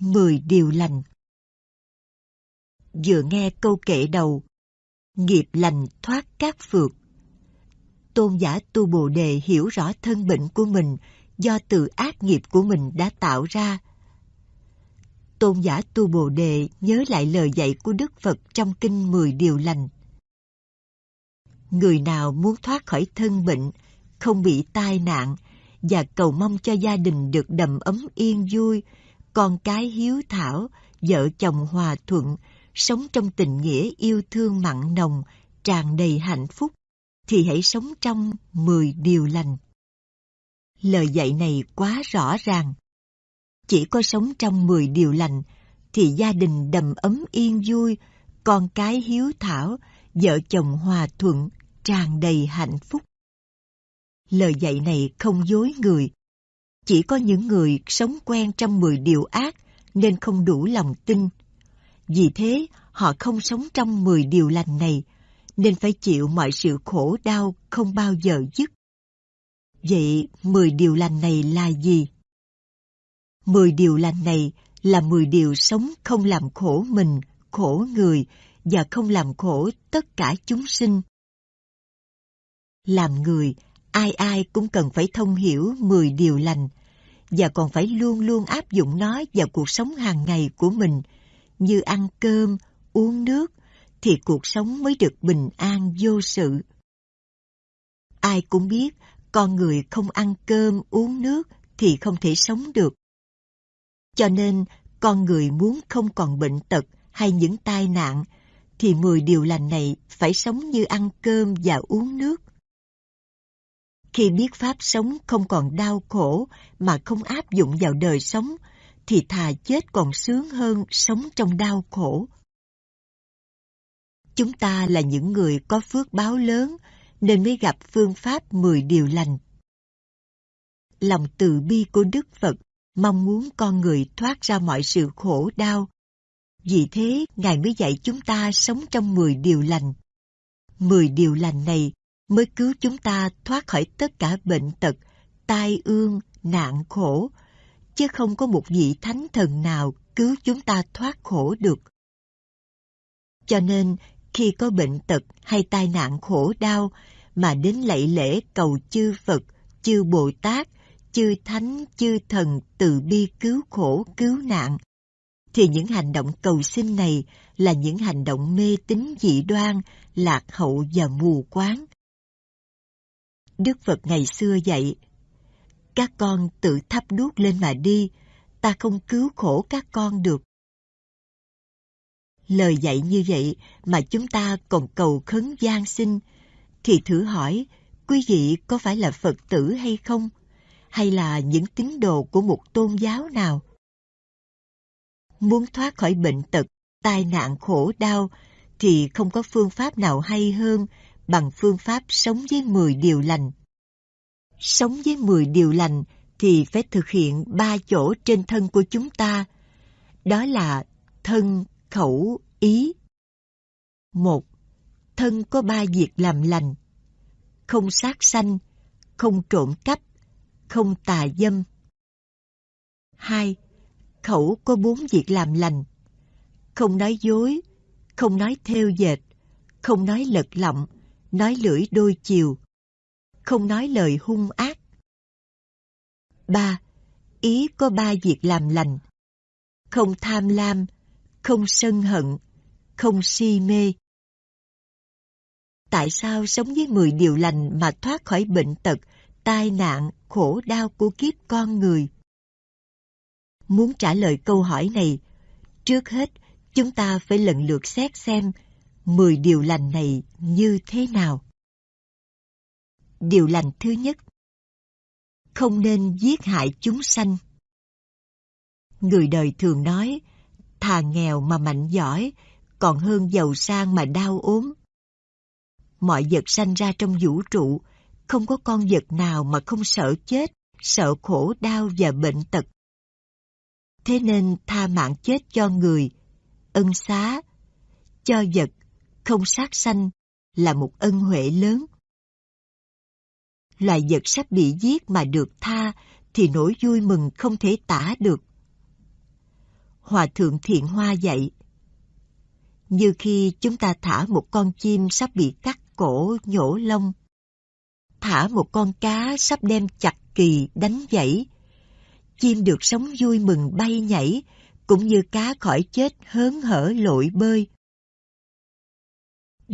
Mười điều lành Vừa nghe câu kệ đầu Nghiệp lành thoát các phược Tôn giả tu Bồ Đề hiểu rõ thân bệnh của mình do từ ác nghiệp của mình đã tạo ra. Tôn giả tu Bồ Đề nhớ lại lời dạy của Đức Phật trong kinh Mười Điều Lành. Người nào muốn thoát khỏi thân bệnh, không bị tai nạn và cầu mong cho gia đình được đầm ấm yên vui, con cái hiếu thảo, vợ chồng hòa thuận, sống trong tình nghĩa yêu thương mặn nồng, tràn đầy hạnh phúc, thì hãy sống trong mười điều lành. Lời dạy này quá rõ ràng. Chỉ có sống trong mười điều lành thì gia đình đầm ấm yên vui, con cái hiếu thảo, vợ chồng hòa thuận, tràn đầy hạnh phúc. Lời dạy này không dối người. Chỉ có những người sống quen trong mười điều ác nên không đủ lòng tin. Vì thế, họ không sống trong mười điều lành này, nên phải chịu mọi sự khổ đau không bao giờ dứt. Vậy mười điều lành này là gì? Mười điều lành này là mười điều sống không làm khổ mình, khổ người và không làm khổ tất cả chúng sinh. Làm người, ai ai cũng cần phải thông hiểu mười điều lành và còn phải luôn luôn áp dụng nó vào cuộc sống hàng ngày của mình như ăn cơm, uống nước thì cuộc sống mới được bình an vô sự. Ai cũng biết con người không ăn cơm uống nước thì không thể sống được. Cho nên con người muốn không còn bệnh tật hay những tai nạn thì mười điều lành này phải sống như ăn cơm và uống nước. Khi biết pháp sống không còn đau khổ mà không áp dụng vào đời sống thì thà chết còn sướng hơn sống trong đau khổ. Chúng ta là những người có phước báo lớn nên mới gặp phương pháp 10 điều lành. Lòng từ bi của Đức Phật mong muốn con người thoát ra mọi sự khổ đau. Vì thế, Ngài mới dạy chúng ta sống trong 10 điều lành. 10 điều lành này mới cứu chúng ta thoát khỏi tất cả bệnh tật, tai ương, nạn khổ, chứ không có một vị thánh thần nào cứu chúng ta thoát khổ được. Cho nên, khi có bệnh tật hay tai nạn khổ đau mà đến lạy lễ cầu chư Phật, chư Bồ Tát, chư Thánh, chư Thần từ bi cứu khổ, cứu nạn, thì những hành động cầu xin này là những hành động mê tín dị đoan, lạc hậu và mù quáng. Đức Phật ngày xưa dạy, các con tự thắp đuốc lên mà đi, ta không cứu khổ các con được. Lời dạy như vậy mà chúng ta còn cầu khấn gian xin, thì thử hỏi quý vị có phải là Phật tử hay không? Hay là những tín đồ của một tôn giáo nào? Muốn thoát khỏi bệnh tật, tai nạn khổ đau thì không có phương pháp nào hay hơn bằng phương pháp sống với 10 điều lành. Sống với 10 điều lành thì phải thực hiện ba chỗ trên thân của chúng ta. Đó là thân, khẩu, ý. Một, thân có ba việc làm lành. Không sát sanh, không trộm cắp, không tà dâm. Hai, khẩu có bốn việc làm lành. Không nói dối, không nói theo dệt, không nói lật lọng, nói lưỡi đôi chiều, không nói lời hung ác. ba Ý có ba việc làm lành. Không tham lam, không sân hận, không si mê. Tại sao sống với 10 điều lành mà thoát khỏi bệnh tật, tai nạn, khổ đau của kiếp con người? Muốn trả lời câu hỏi này, trước hết chúng ta phải lần lượt xét xem 10 điều lành này như thế nào. Điều lành thứ nhất Không nên giết hại chúng sanh. Người đời thường nói, thà nghèo mà mạnh giỏi, còn hơn giàu sang mà đau ốm. Mọi vật sanh ra trong vũ trụ, không có con vật nào mà không sợ chết, sợ khổ đau và bệnh tật. Thế nên tha mạng chết cho người, ân xá, cho vật, không sát sanh là một ân huệ lớn. Loài vật sắp bị giết mà được tha thì nỗi vui mừng không thể tả được. Hòa Thượng Thiện Hoa dạy. Như khi chúng ta thả một con chim sắp bị cắt cổ nhổ lông, thả một con cá sắp đem chặt kỳ đánh dãy, chim được sống vui mừng bay nhảy, cũng như cá khỏi chết hớn hở lội bơi.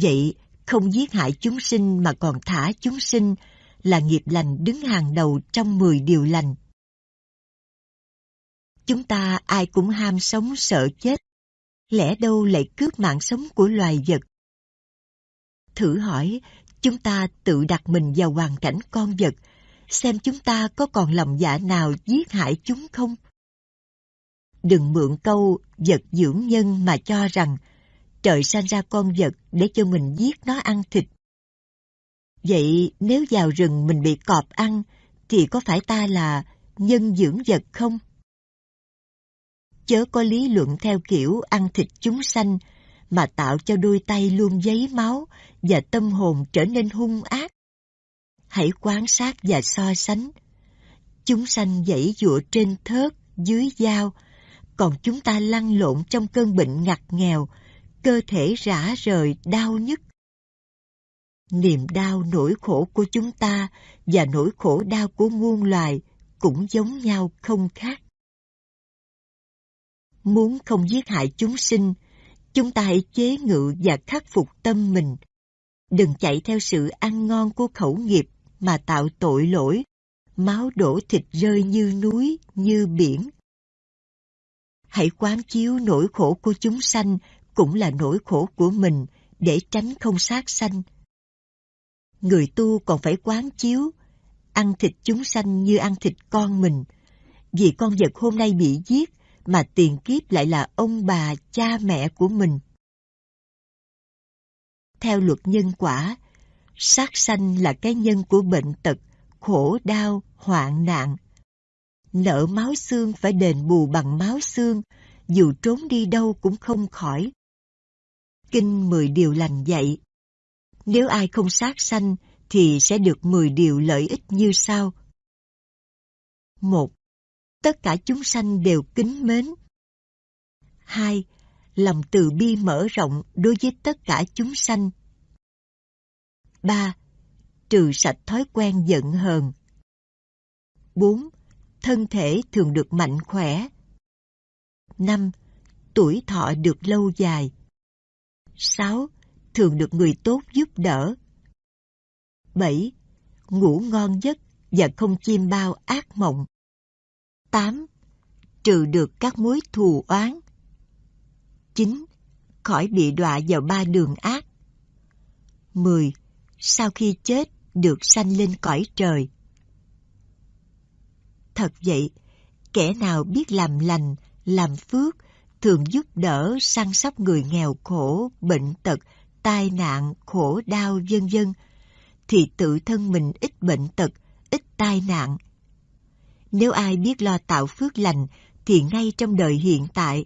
Vậy, không giết hại chúng sinh mà còn thả chúng sinh là nghiệp lành đứng hàng đầu trong 10 điều lành. Chúng ta ai cũng ham sống sợ chết, lẽ đâu lại cướp mạng sống của loài vật. Thử hỏi, chúng ta tự đặt mình vào hoàn cảnh con vật, xem chúng ta có còn lòng dạ nào giết hại chúng không? Đừng mượn câu vật dưỡng nhân mà cho rằng trời sanh ra con vật để cho mình giết nó ăn thịt. Vậy nếu vào rừng mình bị cọp ăn, thì có phải ta là nhân dưỡng vật không? Chớ có lý luận theo kiểu ăn thịt chúng sanh, mà tạo cho đôi tay luôn giấy máu và tâm hồn trở nên hung ác. Hãy quan sát và so sánh. Chúng sanh dãy dụa trên thớt, dưới dao, còn chúng ta lăn lộn trong cơn bệnh ngặt nghèo, cơ thể rã rời, đau nhức. Niềm đau nỗi khổ của chúng ta và nỗi khổ đau của muôn loài cũng giống nhau không khác. Muốn không giết hại chúng sinh, chúng ta hãy chế ngự và khắc phục tâm mình. Đừng chạy theo sự ăn ngon của khẩu nghiệp mà tạo tội lỗi, máu đổ thịt rơi như núi, như biển. Hãy quán chiếu nỗi khổ của chúng sanh cũng là nỗi khổ của mình để tránh không sát sanh. Người tu còn phải quán chiếu, ăn thịt chúng sanh như ăn thịt con mình, vì con vật hôm nay bị giết mà tiền kiếp lại là ông bà, cha mẹ của mình. Theo luật nhân quả, sát sanh là cái nhân của bệnh tật, khổ đau, hoạn nạn. Nợ máu xương phải đền bù bằng máu xương, dù trốn đi đâu cũng không khỏi. Kinh mười điều lành dạy. Nếu ai không sát sanh, thì sẽ được mười điều lợi ích như sau. 1. Tất cả chúng sanh đều kính mến. 2. Lòng từ bi mở rộng đối với tất cả chúng sanh. 3. Trừ sạch thói quen giận hờn. 4. Thân thể thường được mạnh khỏe. 5. Tuổi thọ được lâu dài. 6. Thường được người tốt giúp đỡ. 7. Ngủ ngon giấc và không chiêm bao ác mộng. 8. Trừ được các mối thù oán. 9. Khỏi bị đọa vào ba đường ác. 10. Sau khi chết được sanh lên cõi trời. Thật vậy, kẻ nào biết làm lành, làm phước, thường giúp đỡ săn sóc người nghèo khổ, bệnh tật, tai nạn, khổ đau vân vân thì tự thân mình ít bệnh tật, ít tai nạn. Nếu ai biết lo tạo phước lành thì ngay trong đời hiện tại,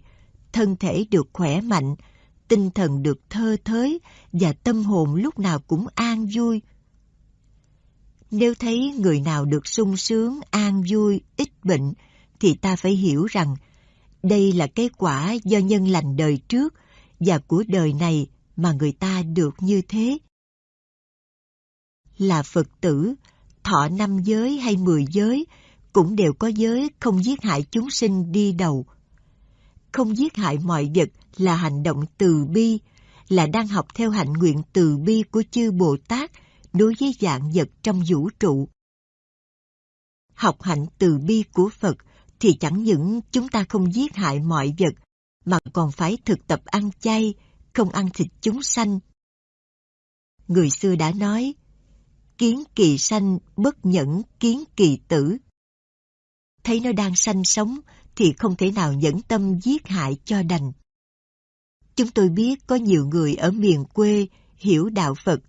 thân thể được khỏe mạnh, tinh thần được thơ thới và tâm hồn lúc nào cũng an vui. Nếu thấy người nào được sung sướng, an vui, ít bệnh, thì ta phải hiểu rằng đây là cái quả do nhân lành đời trước và của đời này mà người ta được như thế. Là Phật tử, thọ năm giới hay mười giới cũng đều có giới không giết hại chúng sinh đi đầu. Không giết hại mọi vật là hành động từ bi, là đang học theo hạnh nguyện từ bi của chư Bồ Tát đối với dạng vật trong vũ trụ. Học hạnh từ bi của Phật thì chẳng những chúng ta không giết hại mọi vật, mà còn phải thực tập ăn chay, không ăn thịt chúng sanh. Người xưa đã nói, kiến kỳ sanh bất nhẫn kiến kỳ tử. Thấy nó đang sanh sống thì không thể nào nhẫn tâm giết hại cho đành. Chúng tôi biết có nhiều người ở miền quê hiểu đạo Phật,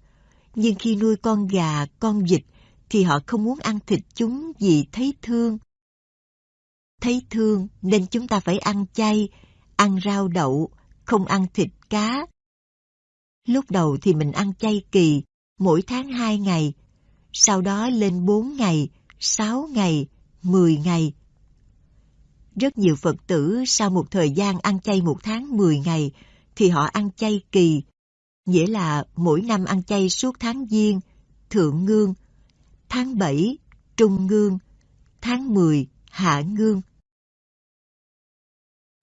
nhưng khi nuôi con gà, con vịt thì họ không muốn ăn thịt chúng vì thấy thương. Thấy thương nên chúng ta phải ăn chay, ăn rau đậu, không ăn thịt cá. Lúc đầu thì mình ăn chay kỳ, mỗi tháng hai ngày, sau đó lên bốn ngày, sáu ngày, mười ngày. Rất nhiều Phật tử sau một thời gian ăn chay một tháng 10 ngày thì họ ăn chay kỳ, nghĩa là mỗi năm ăn chay suốt tháng Giêng, Thượng Ngương, tháng 7, Trung Ngương, tháng 10, Hạ Ngương.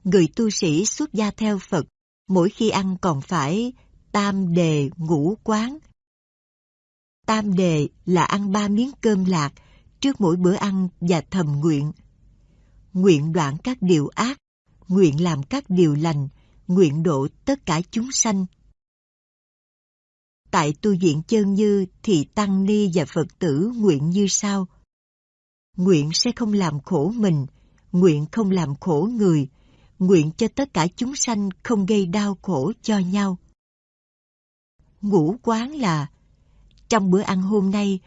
Người tu sĩ xuất gia theo Phật, mỗi khi ăn còn phải tam đề ngũ quán. Tam đề là ăn ba miếng cơm lạc trước mỗi bữa ăn và thầm nguyện. Nguyện đoạn các điều ác, nguyện làm các điều lành, nguyện độ tất cả chúng sanh. Tại tu viện chân như thì Tăng Ni và Phật tử nguyện như sau. Nguyện sẽ không làm khổ mình, nguyện không làm khổ người, nguyện cho tất cả chúng sanh không gây đau khổ cho nhau. Ngũ quán là Trong bữa ăn hôm nay,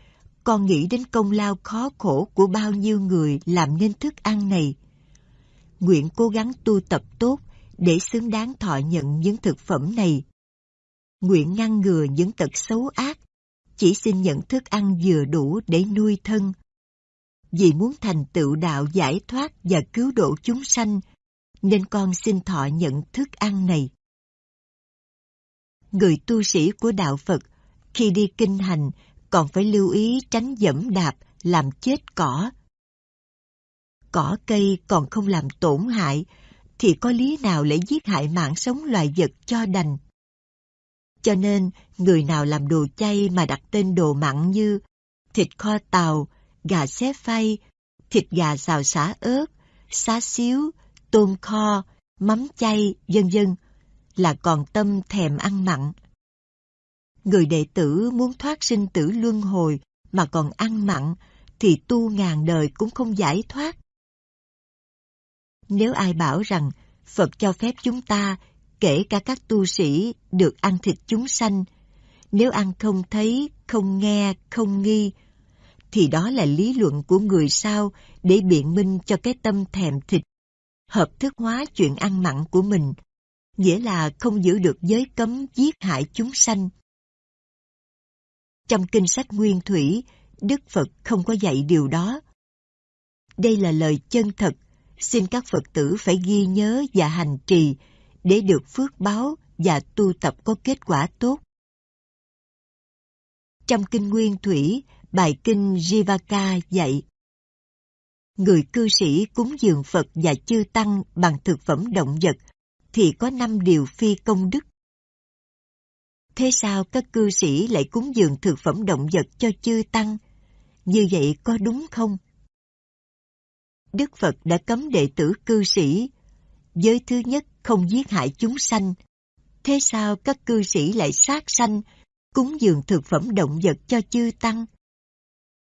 con nghĩ đến công lao khó khổ của bao nhiêu người làm nên thức ăn này. Nguyện cố gắng tu tập tốt để xứng đáng thọ nhận những thực phẩm này. Nguyện ngăn ngừa những tật xấu ác, chỉ xin nhận thức ăn vừa đủ để nuôi thân. Vì muốn thành tựu đạo giải thoát và cứu độ chúng sanh, nên con xin thọ nhận thức ăn này. Người tu sĩ của đạo Phật khi đi kinh hành còn phải lưu ý tránh dẫm đạp làm chết cỏ. Cỏ cây còn không làm tổn hại thì có lý nào lại giết hại mạng sống loài vật cho đành. Cho nên, người nào làm đồ chay mà đặt tên đồ mặn như thịt kho tàu, gà xé phay, thịt gà xào xả ớt, xá xíu, tôm kho, mắm chay, vân vân là còn tâm thèm ăn mặn. Người đệ tử muốn thoát sinh tử luân hồi mà còn ăn mặn thì tu ngàn đời cũng không giải thoát. Nếu ai bảo rằng Phật cho phép chúng ta, kể cả các tu sĩ, được ăn thịt chúng sanh, nếu ăn không thấy, không nghe, không nghi, thì đó là lý luận của người sao để biện minh cho cái tâm thèm thịt, hợp thức hóa chuyện ăn mặn của mình, nghĩa là không giữ được giới cấm giết hại chúng sanh. Trong kinh sách Nguyên Thủy, Đức Phật không có dạy điều đó. Đây là lời chân thật, xin các Phật tử phải ghi nhớ và hành trì để được phước báo và tu tập có kết quả tốt. Trong kinh Nguyên Thủy, bài kinh Jivaka dạy Người cư sĩ cúng dường Phật và chư Tăng bằng thực phẩm động vật thì có năm điều phi công đức. Thế sao các cư sĩ lại cúng dường thực phẩm động vật cho chư Tăng? Như vậy có đúng không? Đức Phật đã cấm đệ tử cư sĩ. Giới thứ nhất không giết hại chúng sanh. Thế sao các cư sĩ lại sát sanh, cúng dường thực phẩm động vật cho chư Tăng?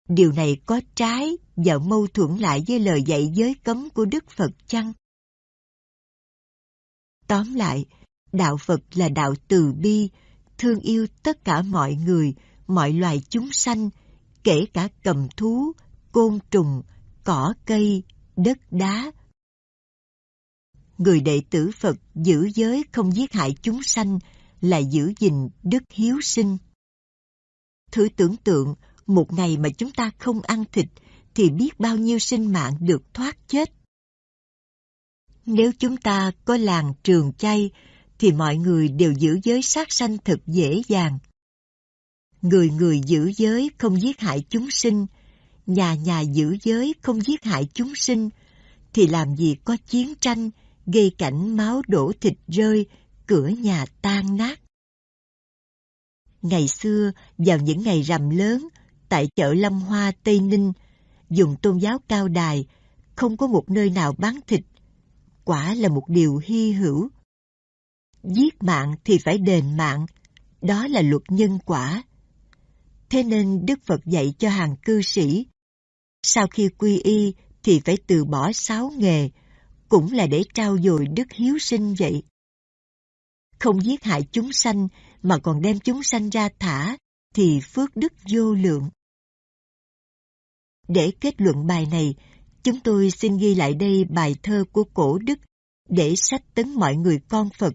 Điều này có trái và mâu thuẫn lại với lời dạy giới cấm của Đức Phật chăng? Tóm lại, đạo Phật là đạo từ bi, thương yêu tất cả mọi người, mọi loài chúng sanh, kể cả cầm thú, côn trùng, cỏ cây, đất đá. Người đệ tử Phật giữ giới không giết hại chúng sanh là giữ gìn đức hiếu sinh. Thử tưởng tượng, một ngày mà chúng ta không ăn thịt thì biết bao nhiêu sinh mạng được thoát chết. Nếu chúng ta có làng trường chay thì mọi người đều giữ giới sát sanh thật dễ dàng. Người người giữ giới không giết hại chúng sinh, nhà nhà giữ giới không giết hại chúng sinh, thì làm gì có chiến tranh, gây cảnh máu đổ thịt rơi, cửa nhà tan nát. Ngày xưa, vào những ngày rằm lớn, tại chợ Lâm Hoa Tây Ninh, dùng tôn giáo cao đài, không có một nơi nào bán thịt. Quả là một điều hy hữu. Giết mạng thì phải đền mạng, đó là luật nhân quả. Thế nên Đức Phật dạy cho hàng cư sĩ, sau khi quy y thì phải từ bỏ sáu nghề, cũng là để trao dồi đức hiếu sinh vậy. Không giết hại chúng sanh mà còn đem chúng sanh ra thả, thì phước đức vô lượng. Để kết luận bài này, chúng tôi xin ghi lại đây bài thơ của cổ đức để sách tấn mọi người con Phật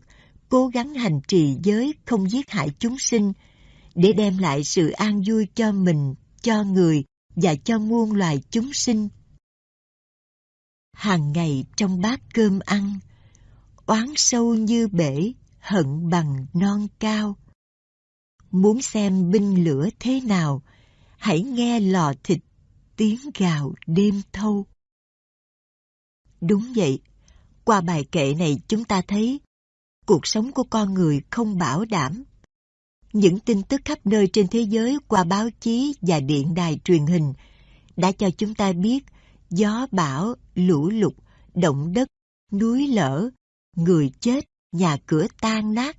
cố gắng hành trì giới không giết hại chúng sinh, để đem lại sự an vui cho mình, cho người và cho muôn loài chúng sinh. Hàng ngày trong bát cơm ăn, oán sâu như bể, hận bằng non cao. Muốn xem binh lửa thế nào, hãy nghe lò thịt tiếng gào đêm thâu. Đúng vậy, qua bài kệ này chúng ta thấy cuộc sống của con người không bảo đảm. Những tin tức khắp nơi trên thế giới qua báo chí và điện đài truyền hình đã cho chúng ta biết gió bão, lũ lụt, động đất, núi lở, người chết, nhà cửa tan nát,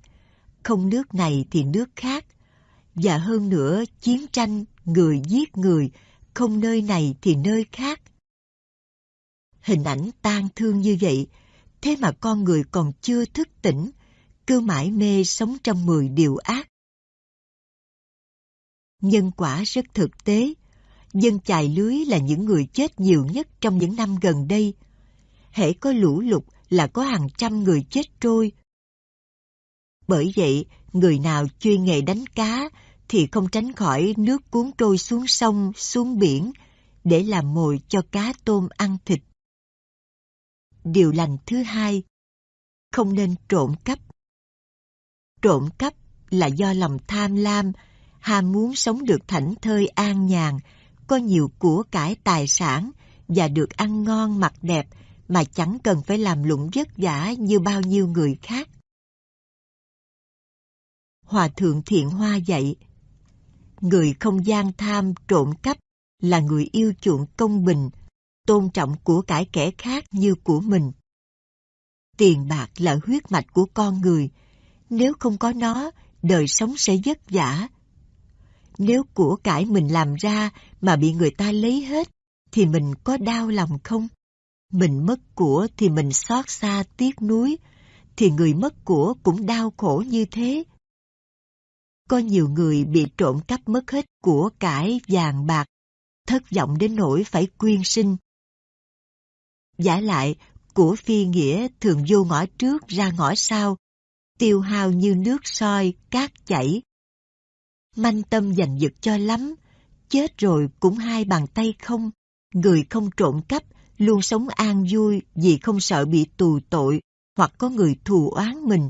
không nước này thì nước khác. Và hơn nữa, chiến tranh, người giết người, không nơi này thì nơi khác. Hình ảnh tan thương như vậy, thế mà con người còn chưa thức tỉnh, cứ mãi mê sống trong mười điều ác. Nhân quả rất thực tế, dân chài lưới là những người chết nhiều nhất trong những năm gần đây. Hễ có lũ lụt là có hàng trăm người chết trôi. Bởi vậy, người nào chuyên nghề đánh cá thì không tránh khỏi nước cuốn trôi xuống sông, xuống biển để làm mồi cho cá tôm ăn thịt. Điều lành thứ hai, không nên trộm cắp. Trộm cắp là do lòng tham lam, ham muốn sống được thảnh thơi an nhàn, có nhiều của cải tài sản và được ăn ngon mặc đẹp mà chẳng cần phải làm lụng vất vả như bao nhiêu người khác. Hòa thượng Thiện Hoa dạy, người không gian tham trộm cắp là người yêu chuộng công bình, tôn trọng của cải kẻ khác như của mình. Tiền bạc là huyết mạch của con người, nếu không có nó, đời sống sẽ vất vả. Nếu của cải mình làm ra mà bị người ta lấy hết, thì mình có đau lòng không? Mình mất của thì mình xót xa tiếc nuối, thì người mất của cũng đau khổ như thế. Có nhiều người bị trộm cắp mất hết của cải vàng bạc, thất vọng đến nỗi phải quyên sinh. Giả lại, của phi nghĩa thường vô ngõ trước ra ngõ sau, tiêu hao như nước soi, cát chảy. Manh tâm giành giật cho lắm, chết rồi cũng hai bàn tay không, người không trộm cắp, luôn sống an vui vì không sợ bị tù tội hoặc có người thù oán mình.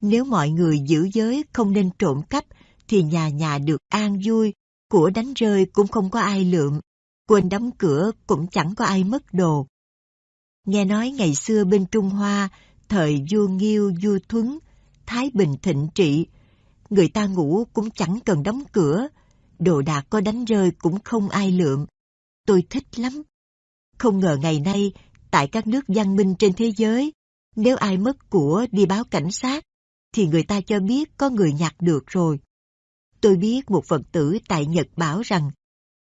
Nếu mọi người giữ giới không nên trộm cắp, thì nhà nhà được an vui, của đánh rơi cũng không có ai lượm, quên đóng cửa cũng chẳng có ai mất đồ. Nghe nói ngày xưa bên Trung Hoa, thời vua Nghiêu, vua Thuấn, Thái Bình thịnh trị, người ta ngủ cũng chẳng cần đóng cửa, đồ đạc có đánh rơi cũng không ai lượm. Tôi thích lắm. Không ngờ ngày nay, tại các nước văn minh trên thế giới, nếu ai mất của đi báo cảnh sát, thì người ta cho biết có người nhặt được rồi. Tôi biết một Phật tử tại Nhật bảo rằng,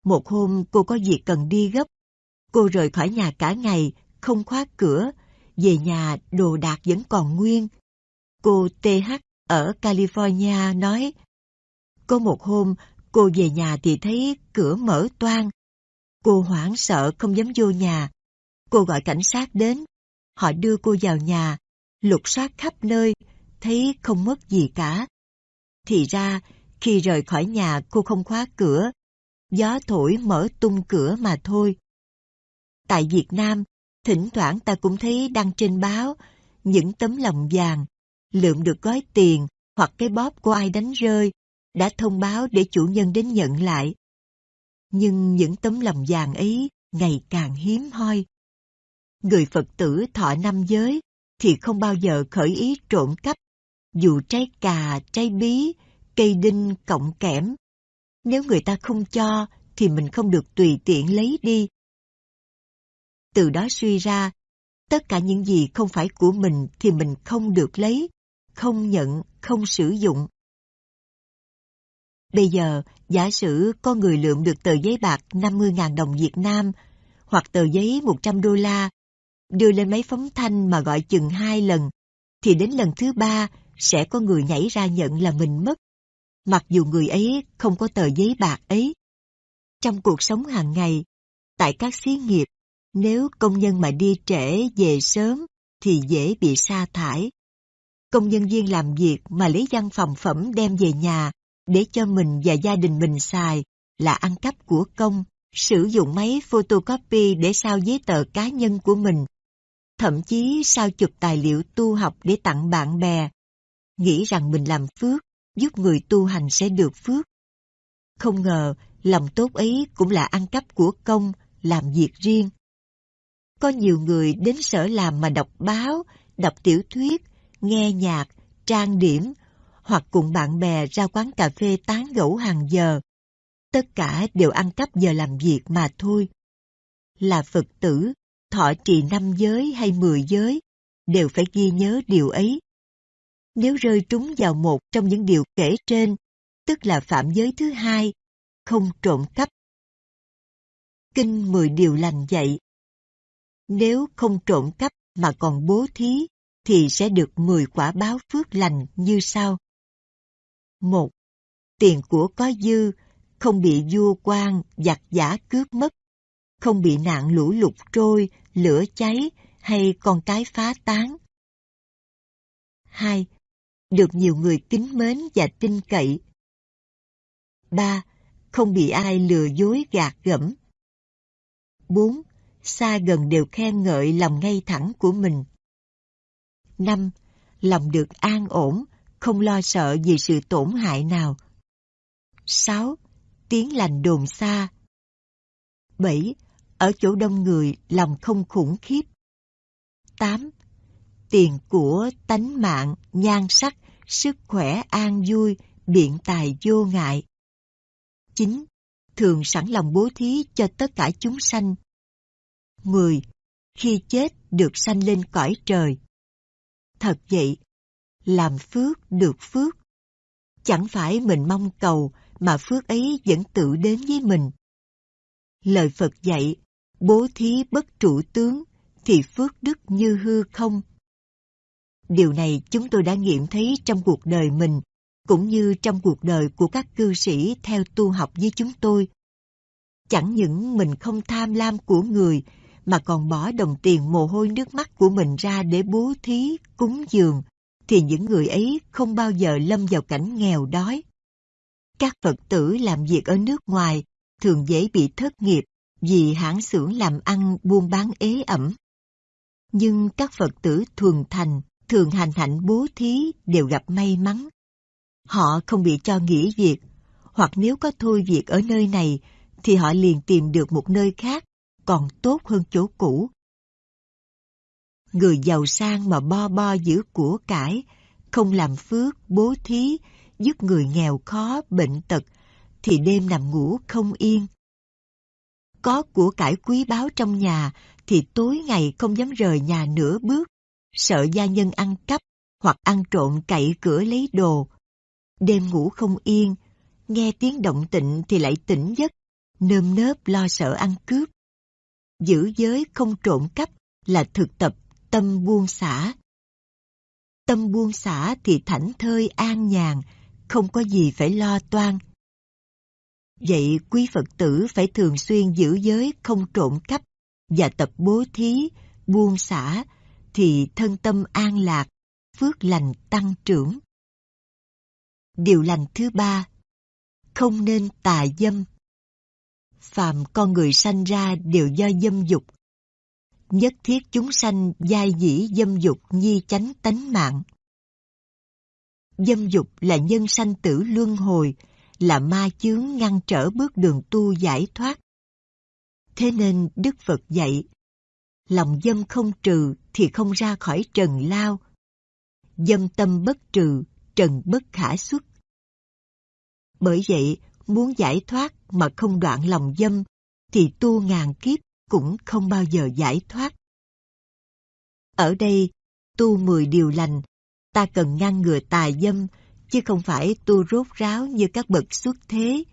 một hôm cô có việc cần đi gấp. Cô rời khỏi nhà cả ngày, không khóa cửa, về nhà đồ đạc vẫn còn nguyên. Cô TH ở California nói, có một hôm cô về nhà thì thấy cửa mở toang. Cô hoảng sợ không dám vô nhà. Cô gọi cảnh sát đến. Họ đưa cô vào nhà, lục soát khắp nơi, thấy không mất gì cả. Thì ra, khi rời khỏi nhà cô không khóa cửa, gió thổi mở tung cửa mà thôi. Tại Việt Nam, thỉnh thoảng ta cũng thấy đăng trên báo những tấm lòng vàng, lượm được gói tiền hoặc cái bóp của ai đánh rơi, đã thông báo để chủ nhân đến nhận lại. Nhưng những tấm lòng vàng ấy ngày càng hiếm hoi. Người Phật tử thọ năm giới thì không bao giờ khởi ý trộm cắp dù trái cà, trái bí, cây đinh cộng kẽm. Nếu người ta không cho, thì mình không được tùy tiện lấy đi. Từ đó suy ra, tất cả những gì không phải của mình thì mình không được lấy, không nhận, không sử dụng. Bây giờ, giả sử có người lượm được tờ giấy bạc 50.000 đồng Việt Nam hoặc tờ giấy 100 đô la, đưa lên máy phóng thanh mà gọi chừng hai lần, thì đến lần thứ ba sẽ có người nhảy ra nhận là mình mất, mặc dù người ấy không có tờ giấy bạc ấy. Trong cuộc sống hàng ngày, tại các xí nghiệp, nếu công nhân mà đi trễ về sớm thì dễ bị sa thải. Công nhân viên làm việc mà lấy văn phòng phẩm đem về nhà để cho mình và gia đình mình xài là ăn cắp của công. sử dụng máy photocopy để sao giấy tờ cá nhân của mình, thậm chí sao chụp tài liệu tu học để tặng bạn bè, nghĩ rằng mình làm phước, giúp người tu hành sẽ được phước. Không ngờ, lòng tốt ấy cũng là ăn cắp của công, làm việc riêng. Có nhiều người đến sở làm mà đọc báo, đọc tiểu thuyết, nghe nhạc, trang điểm, hoặc cùng bạn bè ra quán cà phê tán gẫu hàng giờ. Tất cả đều ăn cắp giờ làm việc mà thôi. Là Phật tử, thọ trì năm giới hay mười giới, đều phải ghi nhớ điều ấy. Nếu rơi trúng vào một trong những điều kể trên, tức là phạm giới thứ hai, không trộm cắp. Kinh mười điều lành dạy. Nếu không trộm cắp mà còn bố thí, thì sẽ được mười quả báo phước lành như sau. một Tiền của có dư, không bị vua quan, giặc giả cướp mất, không bị nạn lũ lụt trôi, lửa cháy hay con cái phá tán. 2. Được nhiều người kính mến và tin cậy. 3. Không bị ai lừa dối gạt gẫm. 4. Xa gần đều khen ngợi lòng ngay thẳng của mình. 5. Lòng được an ổn, không lo sợ vì sự tổn hại nào. 6. Tiếng lành đồn xa. 7. Ở chỗ đông người, lòng không khủng khiếp. 8. Tiền của, tánh mạng, nhan sắc, sức khỏe an vui, biện tài vô ngại. 9. Thường sẵn lòng bố thí cho tất cả chúng sanh. 10. Khi chết được sanh lên cõi trời. Thật vậy, làm phước được phước. Chẳng phải mình mong cầu mà phước ấy vẫn tự đến với mình. Lời Phật dạy, bố thí bất trụ tướng, thì phước đức như hư không. Điều này chúng tôi đã nghiệm thấy trong cuộc đời mình, cũng như trong cuộc đời của các cư sĩ theo tu học với chúng tôi. Chẳng những mình không tham lam của người, mà còn bỏ đồng tiền mồ hôi nước mắt của mình ra để bố thí, cúng dường, thì những người ấy không bao giờ lâm vào cảnh nghèo đói. Các Phật tử làm việc ở nước ngoài thường dễ bị thất nghiệp vì hãng xưởng làm ăn buôn bán ế ẩm. Nhưng các Phật tử thuần thành, thường hành hạnh bố thí đều gặp may mắn. Họ không bị cho nghỉ việc, hoặc nếu có thôi việc ở nơi này, thì họ liền tìm được một nơi khác còn tốt hơn chỗ cũ. Người giàu sang mà bo bo giữ của cải, không làm phước, bố thí, giúp người nghèo khó, bệnh tật, thì đêm nằm ngủ không yên. Có của cải quý báu trong nhà thì tối ngày không dám rời nhà nửa bước, sợ gia nhân ăn cắp hoặc ăn trộm cậy cửa lấy đồ. Đêm ngủ không yên, nghe tiếng động tịnh thì lại tỉnh giấc, nơm nớp lo sợ ăn cướp. Giữ giới không trộm cắp là thực tập tâm buông xả. Tâm buông xả thì thảnh thơi an nhàn, không có gì phải lo toan. Vậy quý Phật tử phải thường xuyên giữ giới không trộm cắp và tập bố thí, buông xả thì thân tâm an lạc, phước lành tăng trưởng. Điều lành thứ ba, không nên tà dâm. Phạm con người sanh ra đều do dâm dục. Nhất thiết chúng sanh giai dĩ dâm dục nhi chánh tánh mạng. Dâm dục là nhân sanh tử luân hồi, là ma chướng ngăn trở bước đường tu giải thoát. Thế nên Đức Phật dạy, lòng dâm không trừ thì không ra khỏi trần lao. Dâm tâm bất trừ, trần bất khả xuất. Bởi vậy, muốn giải thoát mà không đoạn lòng dâm, thì tu ngàn kiếp cũng không bao giờ giải thoát. Ở đây, tu mười điều lành, ta cần ngăn ngừa tà dâm, chứ không phải tu rốt ráo như các bậc xuất thế.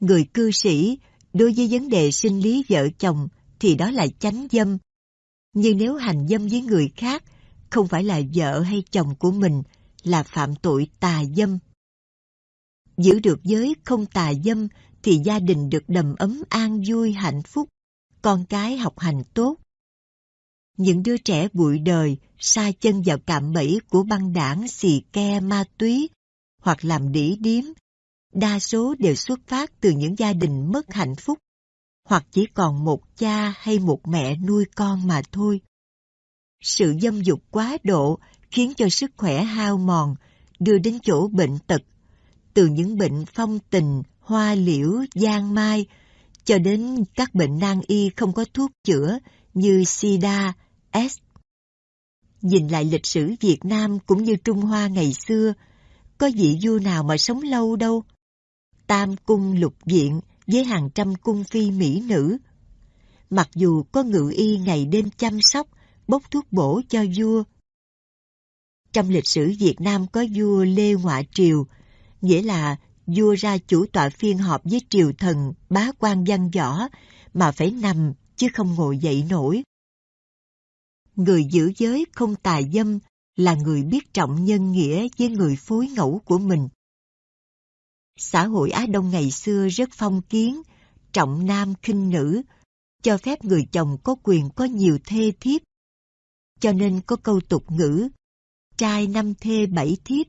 Người cư sĩ, đối với vấn đề sinh lý vợ chồng, thì đó là chánh dâm. Nhưng nếu hành dâm với người khác, không phải là vợ hay chồng của mình, là phạm tội tà dâm. Giữ được giới không tà dâm thì gia đình được đầm ấm an vui hạnh phúc, con cái học hành tốt. Những đứa trẻ bụi đời sa chân vào cạm bẫy của băng đảng xì ke ma túy hoặc làm đỉ điếm, đa số đều xuất phát từ những gia đình mất hạnh phúc hoặc chỉ còn một cha hay một mẹ nuôi con mà thôi. Sự dâm dục quá độ khiến cho sức khỏe hao mòn, đưa đến chỗ bệnh tật, từ những bệnh phong tình, hoa liễu, giang mai, cho đến các bệnh nan y không có thuốc chữa như sida, S. Nhìn lại lịch sử Việt Nam cũng như Trung Hoa ngày xưa, có vị vua nào mà sống lâu đâu. Tam cung lục viện với hàng trăm cung phi mỹ nữ. Mặc dù có ngự y ngày đêm chăm sóc, bốc thuốc bổ cho vua. Trong lịch sử Việt Nam có vua Lê Ngoại Triều, nghĩa là vua ra chủ tọa phiên họp với triều thần bá quan văn võ mà phải nằm chứ không ngồi dậy nổi. Người giữ giới không tà dâm là người biết trọng nhân nghĩa với người phối ngẫu của mình. Xã hội Á Đông ngày xưa rất phong kiến, trọng nam khinh nữ, cho phép người chồng có quyền có nhiều thê thiếp. Cho nên có câu tục ngữ, trai năm thê bảy thiếp,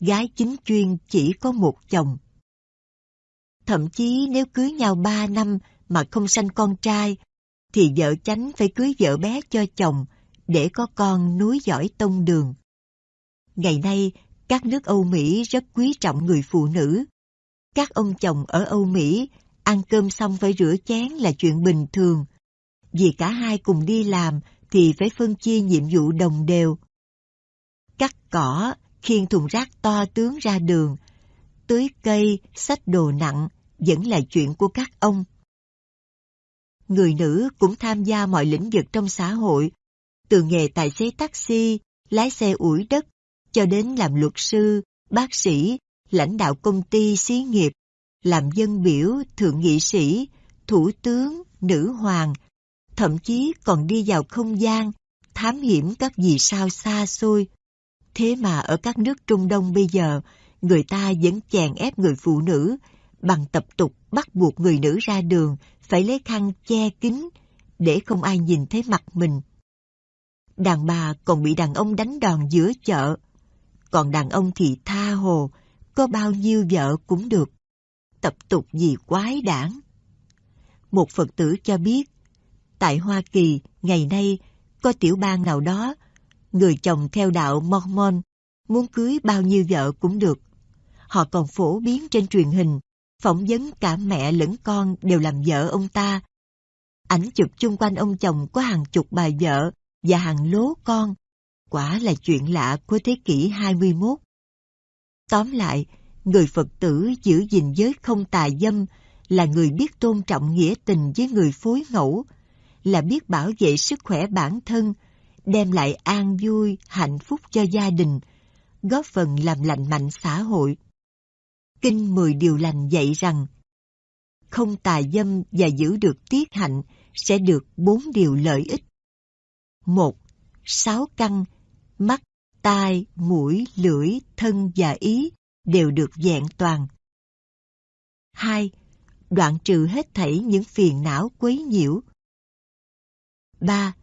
gái chính chuyên chỉ có một chồng. Thậm chí nếu cưới nhau ba năm mà không sanh con trai, thì vợ chánh phải cưới vợ bé cho chồng để có con núi giỏi tông đường. Ngày nay, các nước Âu Mỹ rất quý trọng người phụ nữ. Các ông chồng ở Âu Mỹ ăn cơm xong phải rửa chén là chuyện bình thường. Vì cả hai cùng đi làm thì phải phân chia nhiệm vụ đồng đều. Cắt cỏ, khiêng thùng rác to tướng ra đường, tưới cây, xách đồ nặng vẫn là chuyện của các ông. Người nữ cũng tham gia mọi lĩnh vực trong xã hội, từ nghề tài xế taxi, lái xe ủi đất, cho đến làm luật sư, bác sĩ, lãnh đạo công ty xí nghiệp, làm dân biểu, thượng nghị sĩ, thủ tướng, nữ hoàng, thậm chí còn đi vào không gian, thám hiểm các vì sao xa xôi. Thế mà ở các nước Trung Đông bây giờ, người ta vẫn chèn ép người phụ nữ bằng tập tục bắt buộc người nữ ra đường phải lấy khăn che kín để không ai nhìn thấy mặt mình. Đàn bà còn bị đàn ông đánh đòn giữa chợ, còn đàn ông thì tha hồ, có bao nhiêu vợ cũng được. Tập tục gì quái đản. Một Phật tử cho biết, tại Hoa Kỳ ngày nay có tiểu bang nào đó, người chồng theo đạo Mormon muốn cưới bao nhiêu vợ cũng được. Họ còn phổ biến trên truyền hình, phỏng vấn cả mẹ lẫn con đều làm vợ ông ta. Ảnh chụp chung quanh ông chồng có hàng chục bà vợ và hàng lố con. Quả là chuyện lạ của thế kỷ 21. Tóm lại, người Phật tử giữ gìn giới không tà dâm là người biết tôn trọng nghĩa tình với người phối ngẫu, là biết bảo vệ sức khỏe bản thân, đem lại an vui, hạnh phúc cho gia đình, góp phần làm lành mạnh xã hội. Kinh Mười Điều Lành dạy rằng, không tà dâm và giữ được tiết hạnh sẽ được bốn điều lợi ích. Một, sáu căn, mắt, tai, mũi, lưỡi, thân và ý đều được vẹn toàn. Hai, đoạn trừ hết thảy những phiền não quấy nhiễu. Ba,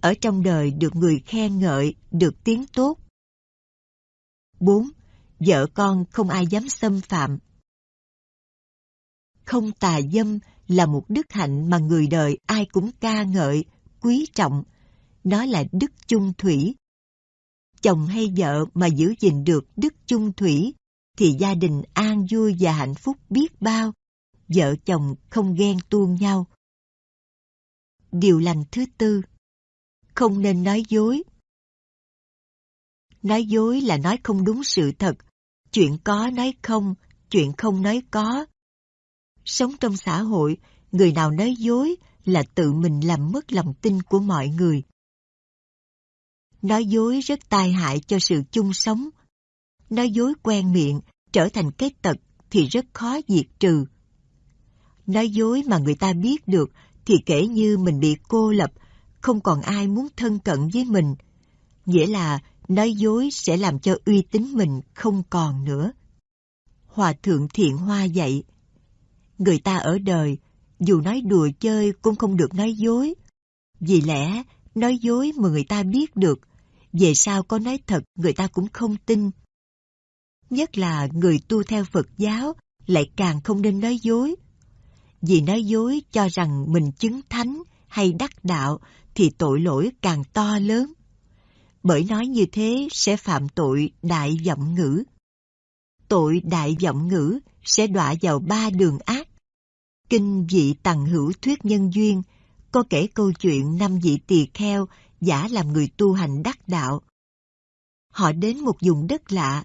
ở trong đời được người khen ngợi, được tiếng tốt. Bốn, vợ con không ai dám xâm phạm. Không tà dâm là một đức hạnh mà người đời ai cũng ca ngợi, quý trọng. Nó là đức chung thủy. Chồng hay vợ mà giữ gìn được đức chung thủy thì gia đình an vui và hạnh phúc biết bao. Vợ chồng không ghen tuông nhau. Điều lành thứ tư Không nên nói dối. Nói dối là nói không đúng sự thật, chuyện có nói không, chuyện không nói có. Sống trong xã hội, người nào nói dối là tự mình làm mất lòng tin của mọi người. Nói dối rất tai hại cho sự chung sống. Nói dối quen miệng, trở thành cái tật thì rất khó diệt trừ. Nói dối mà người ta biết được thì kể như mình bị cô lập, không còn ai muốn thân cận với mình. Nghĩa là nói dối sẽ làm cho uy tín mình không còn nữa. Hòa thượng Thiện Hoa dạy, người ta ở đời, dù nói đùa chơi cũng không được nói dối. Vì lẽ, nói dối mà người ta biết được, về sau có nói thật, người ta cũng không tin. Nhất là người tu theo Phật giáo, lại càng không nên nói dối. Vì nói dối cho rằng mình chứng thánh hay đắc đạo thì tội lỗi càng to lớn. Bởi nói như thế sẽ phạm tội đại vọng ngữ. Tội đại vọng ngữ sẽ đọa vào ba đường ác. Kinh vị tằng hữu thuyết nhân duyên có kể câu chuyện năm vị tỳ kheo giả làm người tu hành đắc đạo. Họ đến một vùng đất lạ,